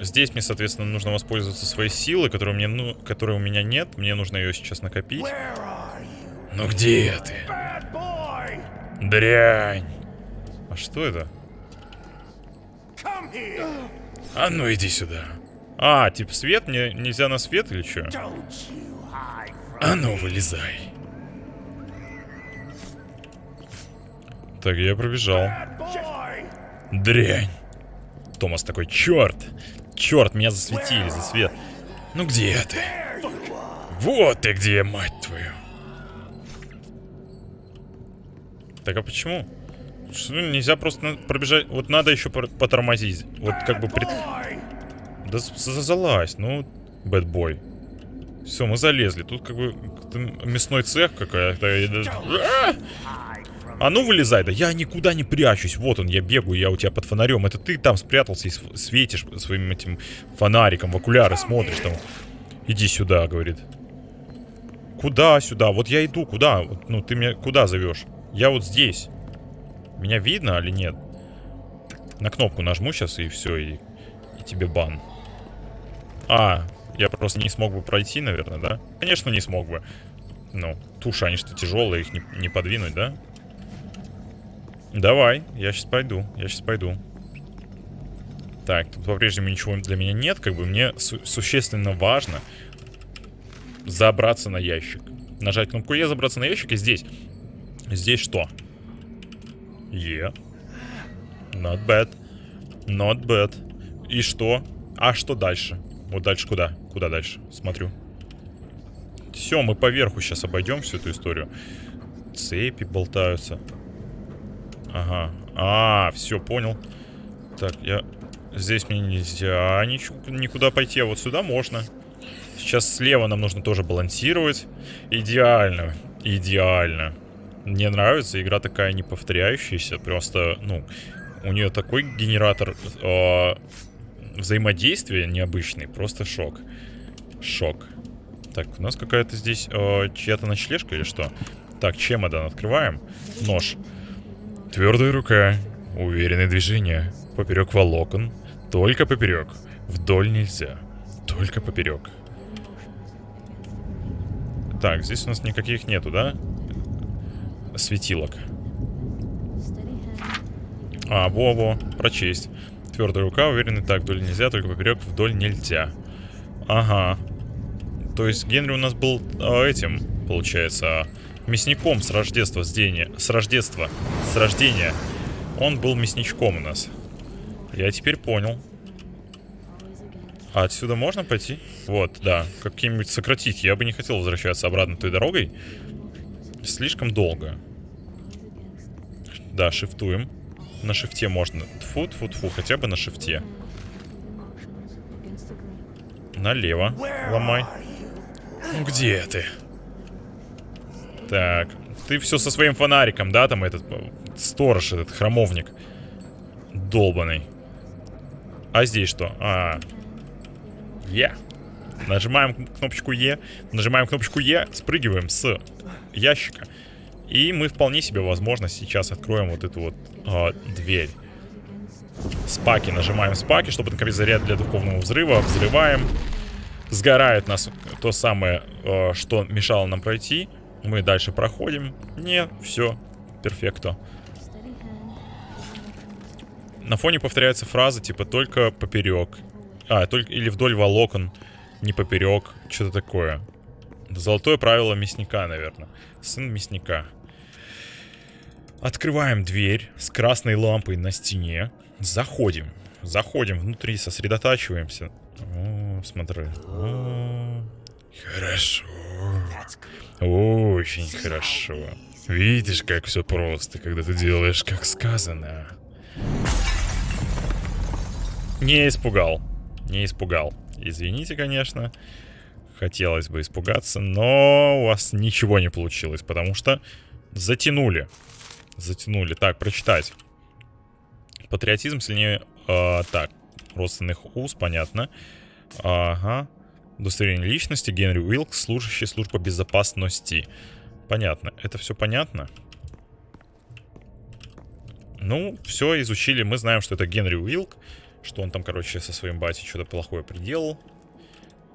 Здесь мне, соответственно, нужно воспользоваться своей силой, которой, мне, ну, которой у меня нет. Мне нужно ее сейчас накопить. Ну где ты? Дрянь. А что это? А ну иди сюда. А, типа свет? Мне нельзя на свет или что? А ну вылезай. Так, я пробежал. Дрянь. Томас такой, черт. Черт, меня засветили, за свет. Ну где ты? Вот ты где, мать твою. Так а почему? Что, ну, нельзя просто пробежать. Вот надо еще потормозить. Вот как бы пред... Да залазь, ну, бэтбой. Все, мы залезли. Тут как бы мясной цех какая-то. А! Ну вылезай, да я никуда не прячусь. Вот он, я бегаю, я у тебя под фонарем. Это ты там спрятался и св- светишь своим этим фонариком в окуляры, смотришь там. Иди сюда, говорит. Куда сюда? Вот я иду, куда? Ну, ты меня куда зовешь? Я вот здесь. Меня видно или нет? На кнопку нажму сейчас и все, и, и тебе бан. А, я просто не смог бы пройти, наверное, да? Конечно, не смог бы. Ну, туши, они что тяжелые, их не, не подвинуть, да? Давай, я сейчас пойду, я сейчас пойду. Так, тут по-прежнему ничего для меня нет, как бы мне су- существенно важно забраться на ящик. Нажать кнопку Е, забраться на ящик, и здесь. Здесь что? Е. Not bad. Not bad. И что? А что дальше? Вот дальше куда? Куда дальше? Смотрю. Все, мы поверху сейчас обойдем всю эту историю. Цепи болтаются. Ага. А, все, понял. Так, я... Здесь мне нельзя ничего, никуда пойти, а вот сюда можно. Сейчас слева нам нужно тоже балансировать. Идеально. Идеально. Мне нравится, игра такая неповторяющаяся. Просто, ну, у нее такой генератор э, взаимодействия необычный. Просто шок. Шок. Так, у нас какая-то здесь э, чья-то ночлежка или что? Так, чемодан открываем. Нож. Твердая рука. Уверенные движения. Поперек волокон. Только поперек. Вдоль нельзя. Только поперек. Так, здесь у нас никаких нету, да? Светилок. А, во-во, прочесть. Твердая рука, уверенный так, вдоль нельзя, только поперек, вдоль нельзя. Ага. То есть Генри у нас был а, этим, получается, мясником с рождества, с дения, с рождества, с рождения. Он был мясничком у нас. Я теперь понял. А отсюда можно пойти? Вот, да. Каким-нибудь сократить. Я бы не хотел возвращаться обратно той дорогой. Слишком долго. Да, шифтуем. На шифте можно. Тфу, тфу, тфу. Хотя бы на шифте. Налево. Ломай. Ну где ты? Так. Ты все со своим фонариком, да? Там этот э, сторож, этот храмовник. Долбаный. А здесь что? А. Е. Нажимаем кнопочку Е. Нажимаем кнопочку Е. Спрыгиваем с ящика. И мы вполне себе, возможно, сейчас откроем вот эту вот а, дверь. Спаки. Нажимаем спаки, чтобы накопить заряд для духовного взрыва. Взрываем. Сгорает нас то самое, э, что мешало нам пройти. Мы дальше проходим. Не, все. Перфекто. На фоне повторяется фраза типа только поперек. А, только или вдоль волокон, не поперек. Что-то такое. Золотое правило мясника, наверное. Сын мясника. Открываем дверь с красной лампой на стене. Заходим. Заходим внутри, сосредотачиваемся. О, смотри. О, хорошо. Очень хорошо. Видишь, как все просто, когда ты делаешь, как сказано. Не испугал. Не испугал. Извините, конечно. Хотелось бы испугаться, но у вас ничего не получилось, потому что затянули. Затянули. Так, прочитать. Патриотизм сильнее... э, так, родственных уз, понятно. Ага. Удостоверение личности. Генри Уилкс, служащий службы безопасности. Понятно. Это все понятно? Ну, все изучили. Мы знаем, что это Генри Уилк. Что он там, короче, со своим батей что-то плохое приделал.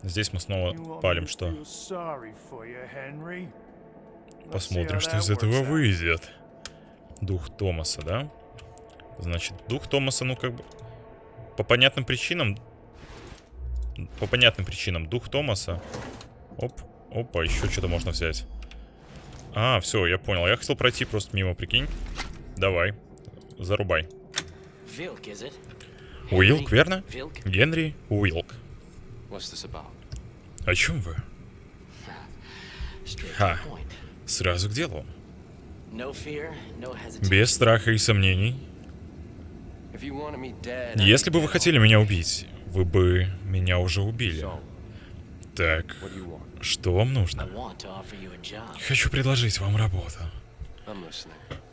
Здесь мы снова палим, что... Посмотрим, что из этого выйдет. Дух Томаса, да? Значит, дух Томаса, ну как бы... По понятным причинам... По понятным причинам дух Томаса... Оп, опа, еще что-то можно взять. А, все, я понял. Я хотел пройти просто мимо, прикинь. Давай, зарубай. Уилк, верно? Генри Уилк. О чем вы? Ха. Сразу к делу. Без страха и сомнений. If you wanted me dead, I'd Если бы вы хотели меня убить, вы бы меня уже убили. Так, что вам I нужно? want to offer you a job. Хочу предложить вам работу.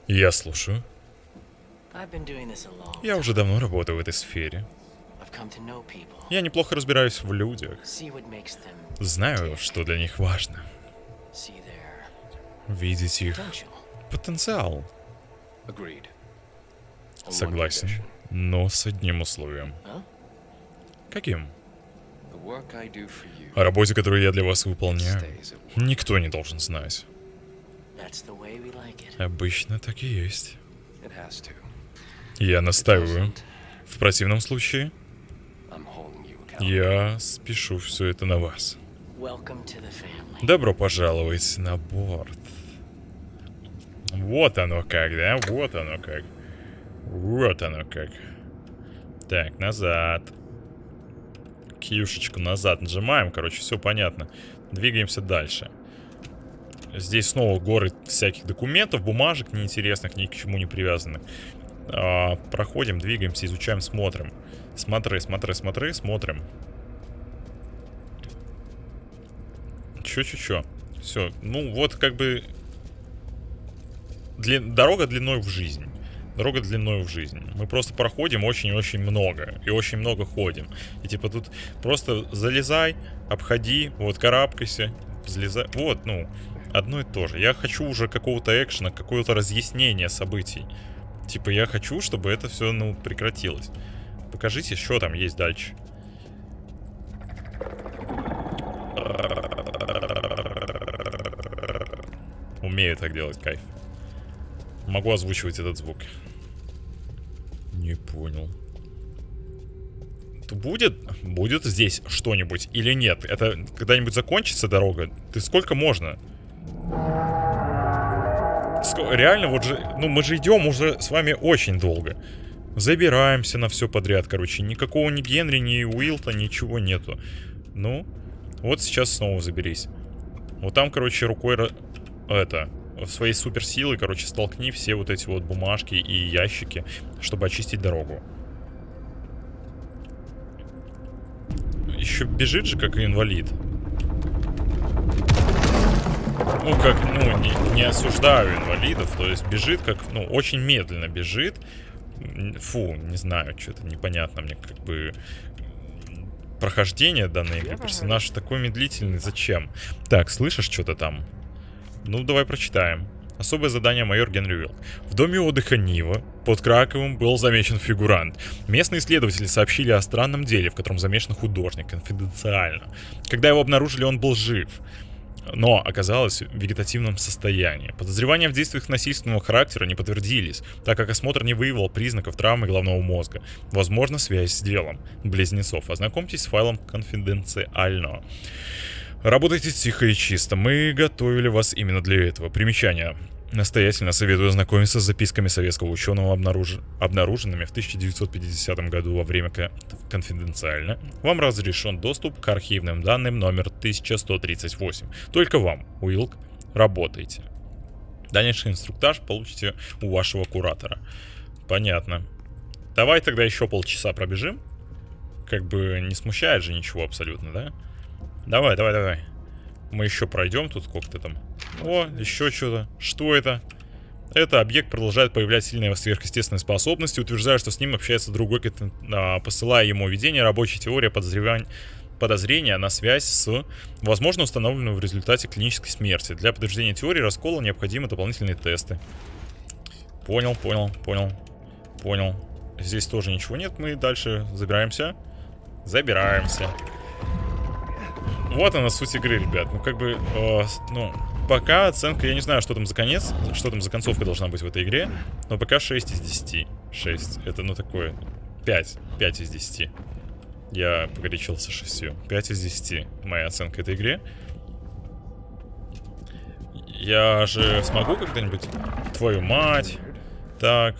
Я слушаю. Я уже давно работаю в этой сфере. Я неплохо разбираюсь в людях. Знаю, что для них важно. Видеть их. Потенциал. Согласен. Но с одним условием. Каким? О работе, которую я для вас выполняю, никто не должен знать. Обычно так и есть. Я настаиваю. В противном случае, я спешу все это на вас. Добро пожаловать на борт. Вот оно как, да? Вот оно как. Вот оно как. Так, назад. Кьюшечку назад нажимаем. Короче, все понятно. Двигаемся дальше. Здесь снова горы всяких документов, бумажек неинтересных, ни к чему не привязанных. А, проходим, двигаемся, изучаем, смотрим. Смотри, смотри, смотри, смотрим. Чё-чё-чё. Все. Ну, вот как бы... Дли- Дорога длиной в жизнь. Дорога длиной в жизнь. Мы просто проходим очень-очень много. И очень много ходим. И типа тут просто залезай, обходи, вот карабкайся, взлезай. Вот, ну, одно и то же. Я хочу уже какого-то экшена, какое-то разъяснение событий. Типа я хочу, чтобы это все, ну, прекратилось. Покажите, что там есть дальше. Умею так делать, кайф. Могу озвучивать этот звук. Не понял. То будет, будет здесь что-нибудь или нет? Это когда-нибудь закончится дорога? Ты сколько можно? Ско- реально, вот же, ну мы же идем уже с вами очень долго. Забираемся на все подряд, короче. Никакого ни Генри, ни Уилта, ничего нету. Ну, вот сейчас снова заберись. Вот там, короче, рукой... Это... Своей суперсилой, короче, столкни все вот эти вот бумажки и ящики, чтобы очистить дорогу. Еще бежит же, как инвалид. Ну, как, ну, не, не осуждаю инвалидов, то есть бежит как, ну, очень медленно бежит. Фу, не знаю, что-то непонятно мне, как бы прохождение данной игры. Персонаж такой медлительный, зачем? Так, слышишь что-то там? Ну, давай прочитаем. Особое задание майор Генри Уилк. В доме отдыха Нива под Краковым был замечен фигурант. Местные исследователи сообщили о странном деле, в котором замешан художник, конфиденциально. Когда его обнаружили, он был жив но оказалось в вегетативном состоянии. Подозревания в действиях насильственного характера не подтвердились, так как осмотр не выявил признаков травмы головного мозга. Возможно, связь с делом близнецов. Ознакомьтесь с файлом конфиденциально. Работайте тихо и чисто. Мы готовили вас именно для этого. Примечание. Настоятельно советую ознакомиться с записками советского ученого, обнаруж- обнаруженными в 1950 году во время ко- конфиденциально. Вам разрешен доступ к архивным данным номер 1138. Только вам, Уилк, работайте. Дальнейший инструктаж получите у вашего куратора. Понятно. Давай тогда еще полчаса пробежим. Как бы не смущает же ничего абсолютно, да? Давай, давай, давай. Мы еще пройдем тут сколько-то там. О, еще что-то. Что это? Это объект продолжает проявлять сильные сверхъестественные способности, утверждая, что с ним общается другой, а, посылая ему видение, рабочая теория подозревания подозрения на связь с, возможно, установленной в результате клинической смерти. Для подтверждения теории раскола необходимы дополнительные тесты. Понял, понял, понял, понял. Здесь тоже ничего нет, мы дальше забираемся. Забираемся. Вот она суть игры, ребят. Ну, как бы, э, ну, пока оценка, я не знаю, что там за конец, что там за концовка должна быть в этой игре, но пока 6 из 10. 6. Это, ну, такое, 5. 5 из 10. Я погорячился 6. 5 из 10 моя оценка этой игре. Я же смогу когда-нибудь... Твою мать. Так.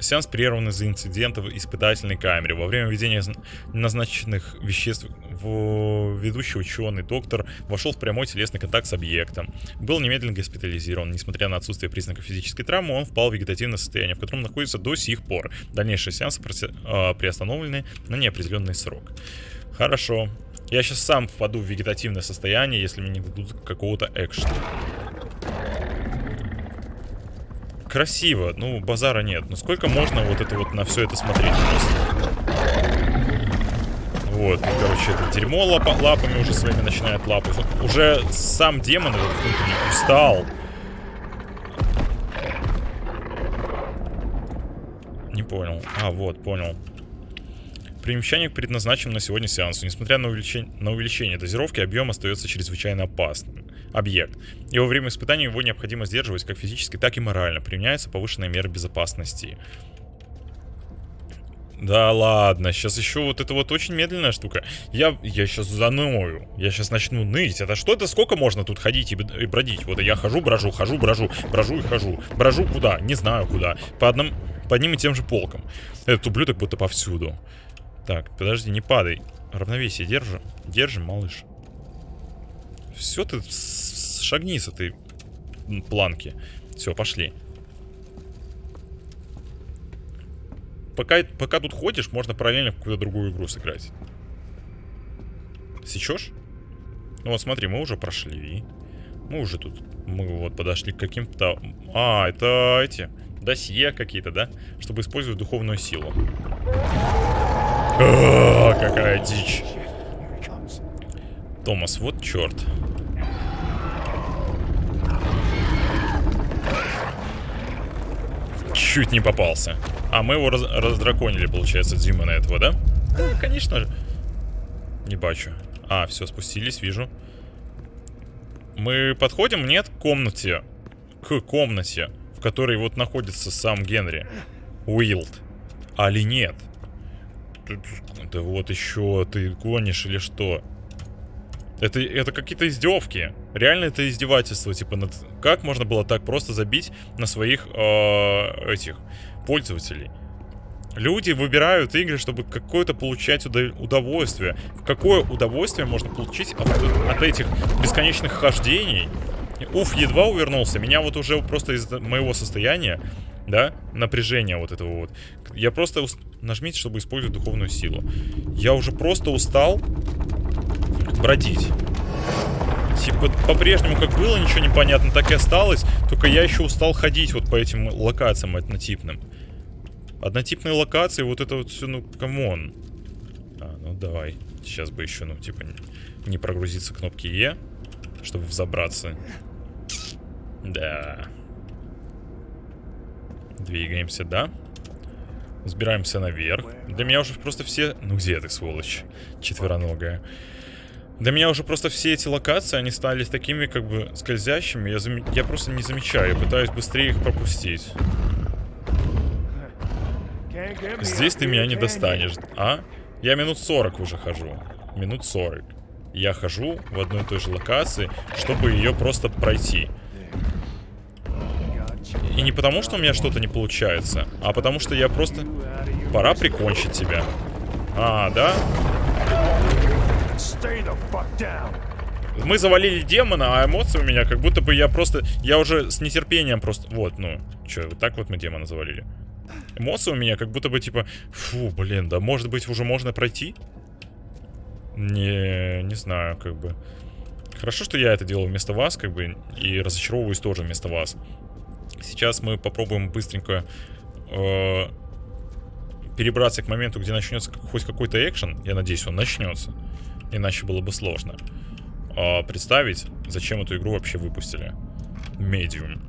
Сеанс прерван из-за инцидента в испытательной камере. Во время введения зн- назначенных веществ в ведущий ученый доктор вошел в прямой телесный контакт с объектом. Был немедленно госпитализирован. Несмотря на отсутствие признаков физической травмы, он впал в вегетативное состояние, в котором находится до сих пор. Дальнейшие сеансы а, приостановлены на неопределенный срок. Хорошо. Я сейчас сам впаду в вегетативное состояние, если мне не дадут какого-то экшена. Красиво, ну, базара нет. Ну, сколько можно вот это вот на все это смотреть просто? Вот, и, короче, это дерьмо лапа, лапами уже своими начинает лапать. Уже сам демон этот внутренний устал. Не понял. А, вот, понял. Примещание предназначен на сегодня сеансу. Несмотря на увеличение, на увеличение дозировки, объем остается чрезвычайно опасным. Объект. И во время испытаний его необходимо сдерживать как физически, так и морально. Применяется повышенная мера безопасности. Да ладно, сейчас еще вот это вот очень медленная штука. Я, я сейчас заною. Я сейчас начну ныть. Это что это? Сколько можно тут ходить и, и бродить? Вот я хожу, брожу, хожу, брожу, брожу и хожу. Брожу куда? Не знаю куда. По, одному, по одним и тем же полкам. Этот ублюдок будто повсюду. Так, подожди, не падай. Равновесие держи. Держи, малыш. Все, ты шагни с этой планки. Все, пошли. Пока, пока тут ходишь, можно параллельно в какую-то другую игру сыграть. Сечешь? Ну вот смотри, мы уже прошли. Мы уже тут... Мы вот подошли к каким-то... А, это эти... Досье какие-то, да? Чтобы использовать духовную силу. А, какая дичь. Томас, вот черт. Чуть не попался. А, мы его раз раздраконили, получается, Димона этого, да? Да, конечно же. Не бачу. А, все, спустились, вижу. Мы подходим, нет, к комнате. К комнате, в которой вот находится сам Генри. Уилд. Али нет? Да вот еще ты гонишь или что? Это, это какие-то издевки. Реально это издевательство. Типа, над... как можно было так просто забить на своих э, этих пользователей? Люди выбирают игры, чтобы какое-то получать удовольствие. Какое удовольствие можно получить от, от этих бесконечных хождений? Уф, едва увернулся. Меня вот уже просто из моего состояния, да, напряжения вот этого вот. Я просто... Уст... Нажмите, чтобы использовать духовную силу. Я уже просто устал бродить. Типа, по-прежнему, как было, ничего не понятно, так и осталось. Только я еще устал ходить вот по этим локациям однотипным. Однотипные локации, вот это вот все, ну, come on. А, ну давай. Сейчас бы еще, ну, типа, не прогрузиться кнопки Е, чтобы взобраться. Да. Двигаемся, да? Взбираемся наверх. Для меня уже просто все... Ну где ты, сволочь? Четвероногая. Для меня уже просто все эти локации, они стали такими, как бы, скользящими. Я, зам... я просто не замечаю. Я пытаюсь быстрее их пропустить. Здесь ты меня не достанешь, а? Я минут 40 уже хожу. Минут 40. Я хожу в одной и той же локации, чтобы ее просто пройти. И не потому, что у меня что-то не получается, а потому что я просто... Пора прикончить тебя. А, да? Мы завалили демона, а эмоции у меня как будто бы я просто... Я уже с нетерпением просто... Вот, ну, что, вот так вот мы демона завалили. Эмоции у меня как будто бы типа... Фу, блин, да может быть уже можно пройти? Не, не знаю, как бы... Хорошо, что я это делал вместо вас, как бы, и разочаровываюсь тоже вместо вас. Сейчас мы попробуем быстренько э, перебраться к моменту, где начнется хоть какой-то экшен. Я надеюсь, он начнется. Иначе было бы сложно. Э, представить, зачем эту игру вообще выпустили. Medium.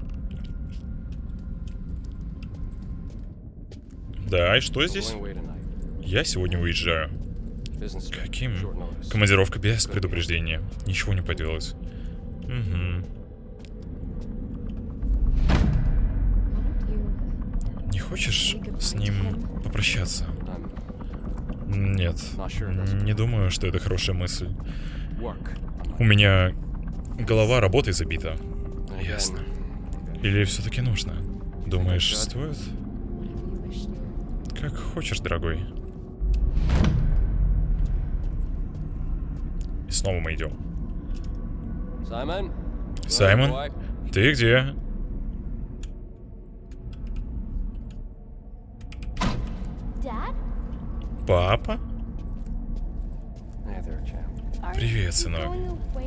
Да, и что здесь? Я сегодня уезжаю. Каким? Командировка без предупреждения. Ничего не поделать. Угу. Не хочешь с ним попрощаться? Нет. Не думаю, что это хорошая мысль. У меня голова работой забита. Ясно. Или все-таки нужно? Думаешь, стоит? Как хочешь, дорогой. И снова мы идем. Саймон? Саймон? Ты где? Папа? Привет, сынок.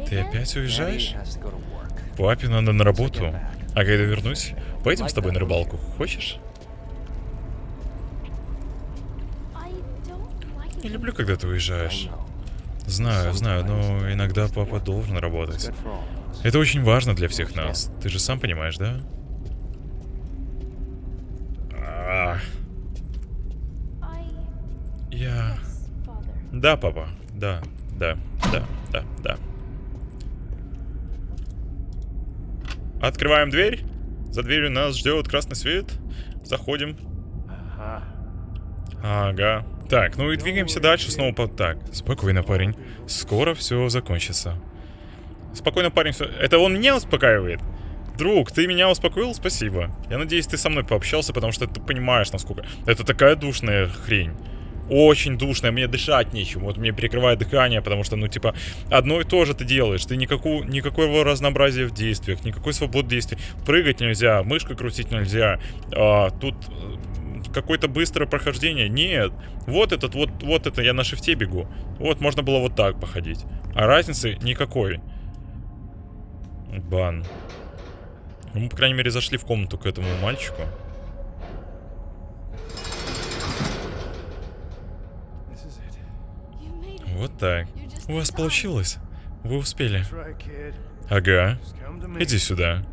Ты опять уезжаешь? Папе надо на работу. А когда вернусь, поедем с тобой на рыбалку. Хочешь? Не люблю, когда ты уезжаешь. Знаю, знаю, но иногда папа должен работать. Это очень важно для всех нас. Ты же сам понимаешь, да? Я... Да, папа. Да, да, да, да, да. Открываем дверь. За дверью нас ждет красный свет. Заходим. Ага. Ага. Так, ну и двигаемся дальше снова по... Так, спокойно, парень. Скоро все закончится. Спокойно, парень, Это он меня успокаивает? Друг, ты меня успокоил? Спасибо. Я надеюсь, ты со мной пообщался, потому что ты понимаешь, насколько... Это такая душная хрень. Очень душная, мне дышать нечем. Вот мне перекрывает дыхание, потому что, ну, типа, одно и то же ты делаешь. Ты никакого, никакого разнообразия в действиях, никакой свободы действий. Прыгать нельзя, мышкой крутить нельзя. А, тут э, какое-то быстрое прохождение. Нет. Вот этот, вот, вот это я на шифте бегу. Вот можно было вот так походить. А разницы никакой. Бан. Ну, Мы, по крайней мере, зашли в комнату к этому мальчику. Вот так. У вас получилось. Вы успели. Ага. Иди сюда.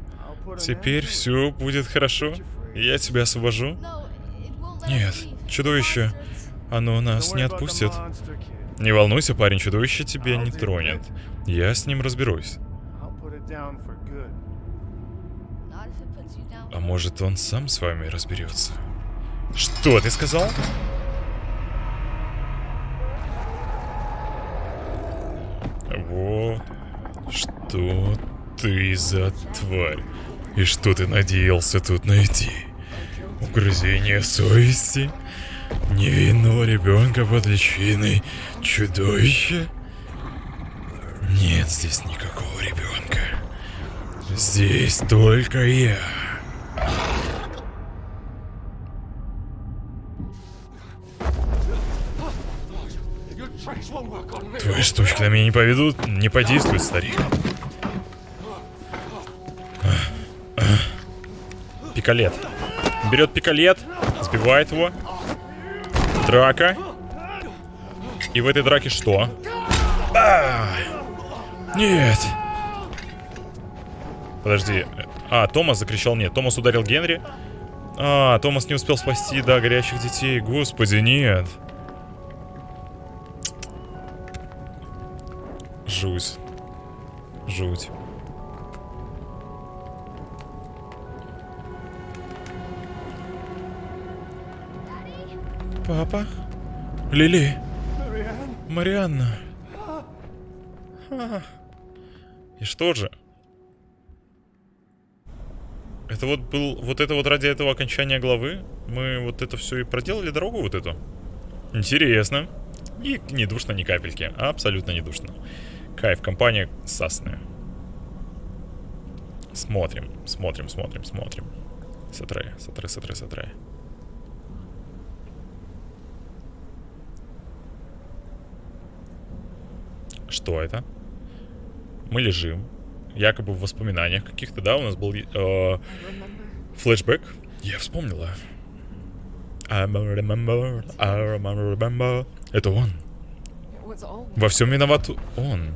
Теперь все будет хорошо. Я тебя освобожу. Нет, чудовище. Оно нас не отпустит. Не волнуйся, парень, чудовище тебя не тронет. Я с ним разберусь. А может, он сам с вами разберется? Что ты сказал? Вот что ты за тварь. И что ты надеялся тут найти? Угрызение совести? Невинного ребенка под личиной чудовища? Нет здесь никакого ребенка. Здесь только я. Твои штучки на меня не поведут, не подействуют, старик. Пикалет. Берет пикалет, сбивает его. Драка. И в этой драке что? А! Нет. Подожди. А, Томас закричал нет. Томас ударил Генри. А, Томас не успел спасти, да, горячих детей. Господи, нет. Жуть. Жуть. Папа? Лили? Марианна? А. И что же? Это вот был... Вот это вот ради этого окончания главы? Мы вот это все и проделали дорогу вот эту? Интересно. И не душно ни капельки. Абсолютно не душно. Кайф, компания сасная. Смотрим, смотрим, смотрим, смотрим. Сатре, сатре, сатре, сатре. Что это? Мы лежим. Якобы в воспоминаниях каких-то, да, у нас был э, флешбэк. Я вспомнила. I remember, I remember, remember. Это он. Во всем виноват он.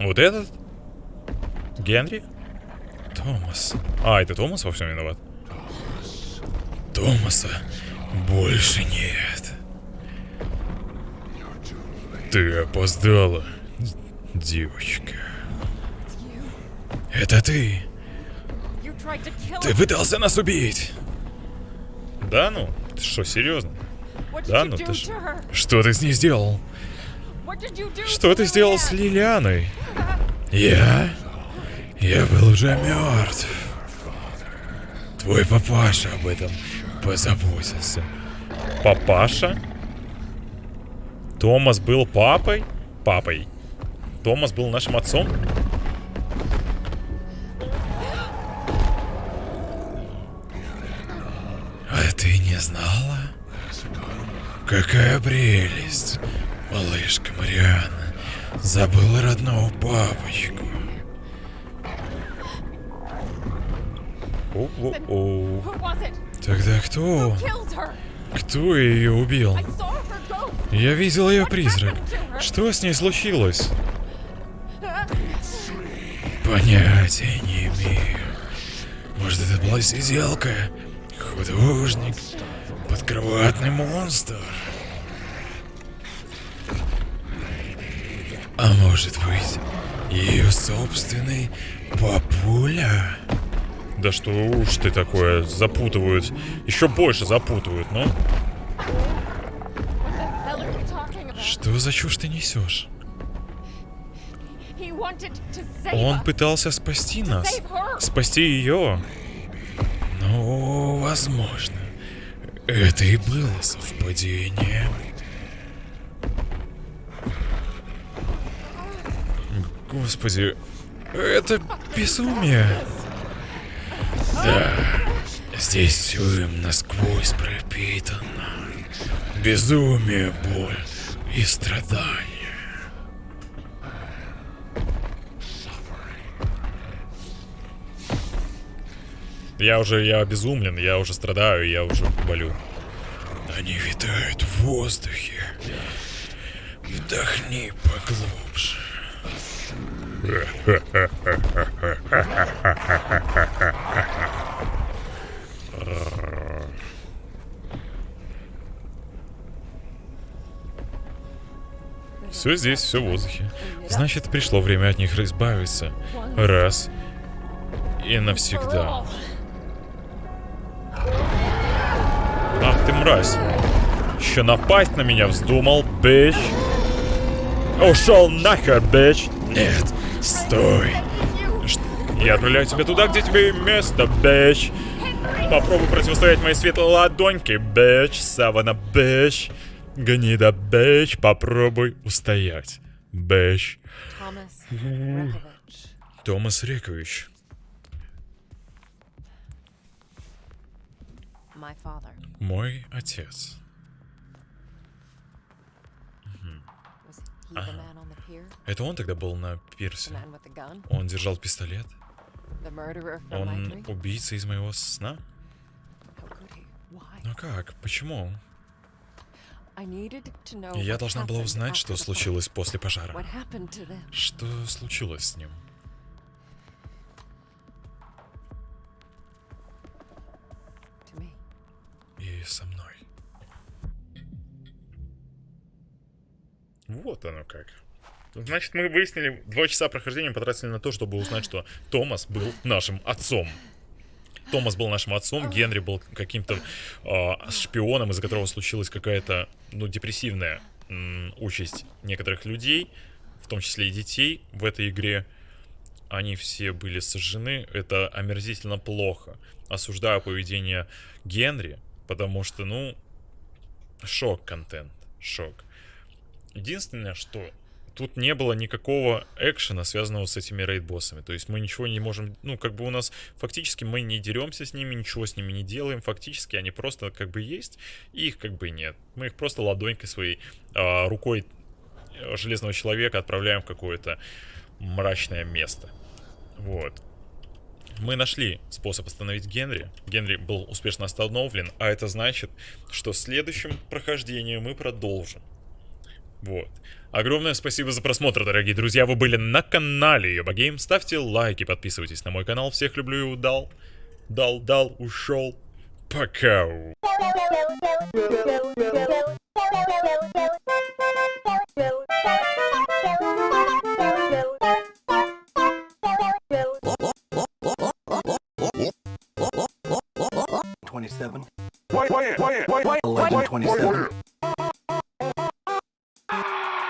Вот этот? Генри? Томас. А, это Томас во всем виноват? Томаса больше нет. Ты опоздала, девочка. Это ты. Ты пытался нас убить. Да ну? Ты что, серьезно? Да ну ты her? Что ты с ней сделал? Что ты сделал с? Лилианой? Я? Я был уже мертв. Твой папаша об этом позаботился. Папаша? Томас был папой? Папой. Томас был нашим отцом? А ты не знала? Какая прелесть, малышка Марианна. Забыла родного папочку. Who was it? Тогда кто? Кто ее убил? Я видел ее призрак. Что с ней случилось? Понятия не имею. Может, это была сиделка? Художник? Подкроватный монстр? А может быть, ее собственный папуля? Да что уж ты такое, запутывают. Еще больше запутывают, ну? Talking about? Что за чушь ты несешь? Он пытался спасти нас. Спасти ее. Ну, возможно. Это и было совпадением. Господи, это безумие. Да, здесь все им насквозь пропитано. Безумие, боль и страдания. Я уже, я обезумлен, я уже страдаю, я уже болю. Они витают в воздухе. Вдохни поглубже. Все здесь, все в воздухе. Значит, пришло время от них избавиться. Раз. И навсегда. Ах ты мразь. Еще напасть на меня вздумал, бич. Ушел нахер, бич. Нет, стой. Я отправляю тебя туда, где тебе место, бич. Попробуй противостоять моей светлой ладоньке, бич. Савана, бич. Гнида, бич. Попробуй устоять, Rekovich. Томас Рекович. Мой отец. Was Это он тогда был на пирсе? Он держал пистолет? Он убийца из моего сна? Why? Ну как? Почему? Я должна была узнать, что случилось после пожара. Что случилось с ним? И со мной. Вот оно как. Значит, мы выяснили, два часа прохождения потратили на то, чтобы узнать, что Томас был нашим отцом. Томас был нашим отцом, Генри был каким-то а, шпионом, из-за которого случилась какая-то, ну, депрессивная м, участь некоторых людей, в том числе и детей в этой игре. Они все были сожжены. Это омерзительно плохо. Осуждаю поведение Генри, потому что, ну, шок контент, шок. Единственное, что тут не было никакого экшена, связанного с этими рейд-боссами. То есть мы ничего не можем... Ну, как бы у нас фактически мы не деремся с ними, ничего с ними не делаем. Фактически они просто как бы есть, и их как бы нет. Мы их просто ладонькой своей, а, рукой э, железного человека отправляем в какое-то мрачное место. Вот. Мы нашли способ остановить Генри. Генри был успешно остановлен, а это значит, что в следующем прохождении мы продолжим. Вот. Огромное спасибо за просмотр, дорогие друзья. Вы были на канале Йоба Гейм. Ставьте лайки, подписывайтесь на мой канал. Всех люблю и удал. Дал, дал, ушел. Пока. Twenty-seven. Eleven twenty-seven.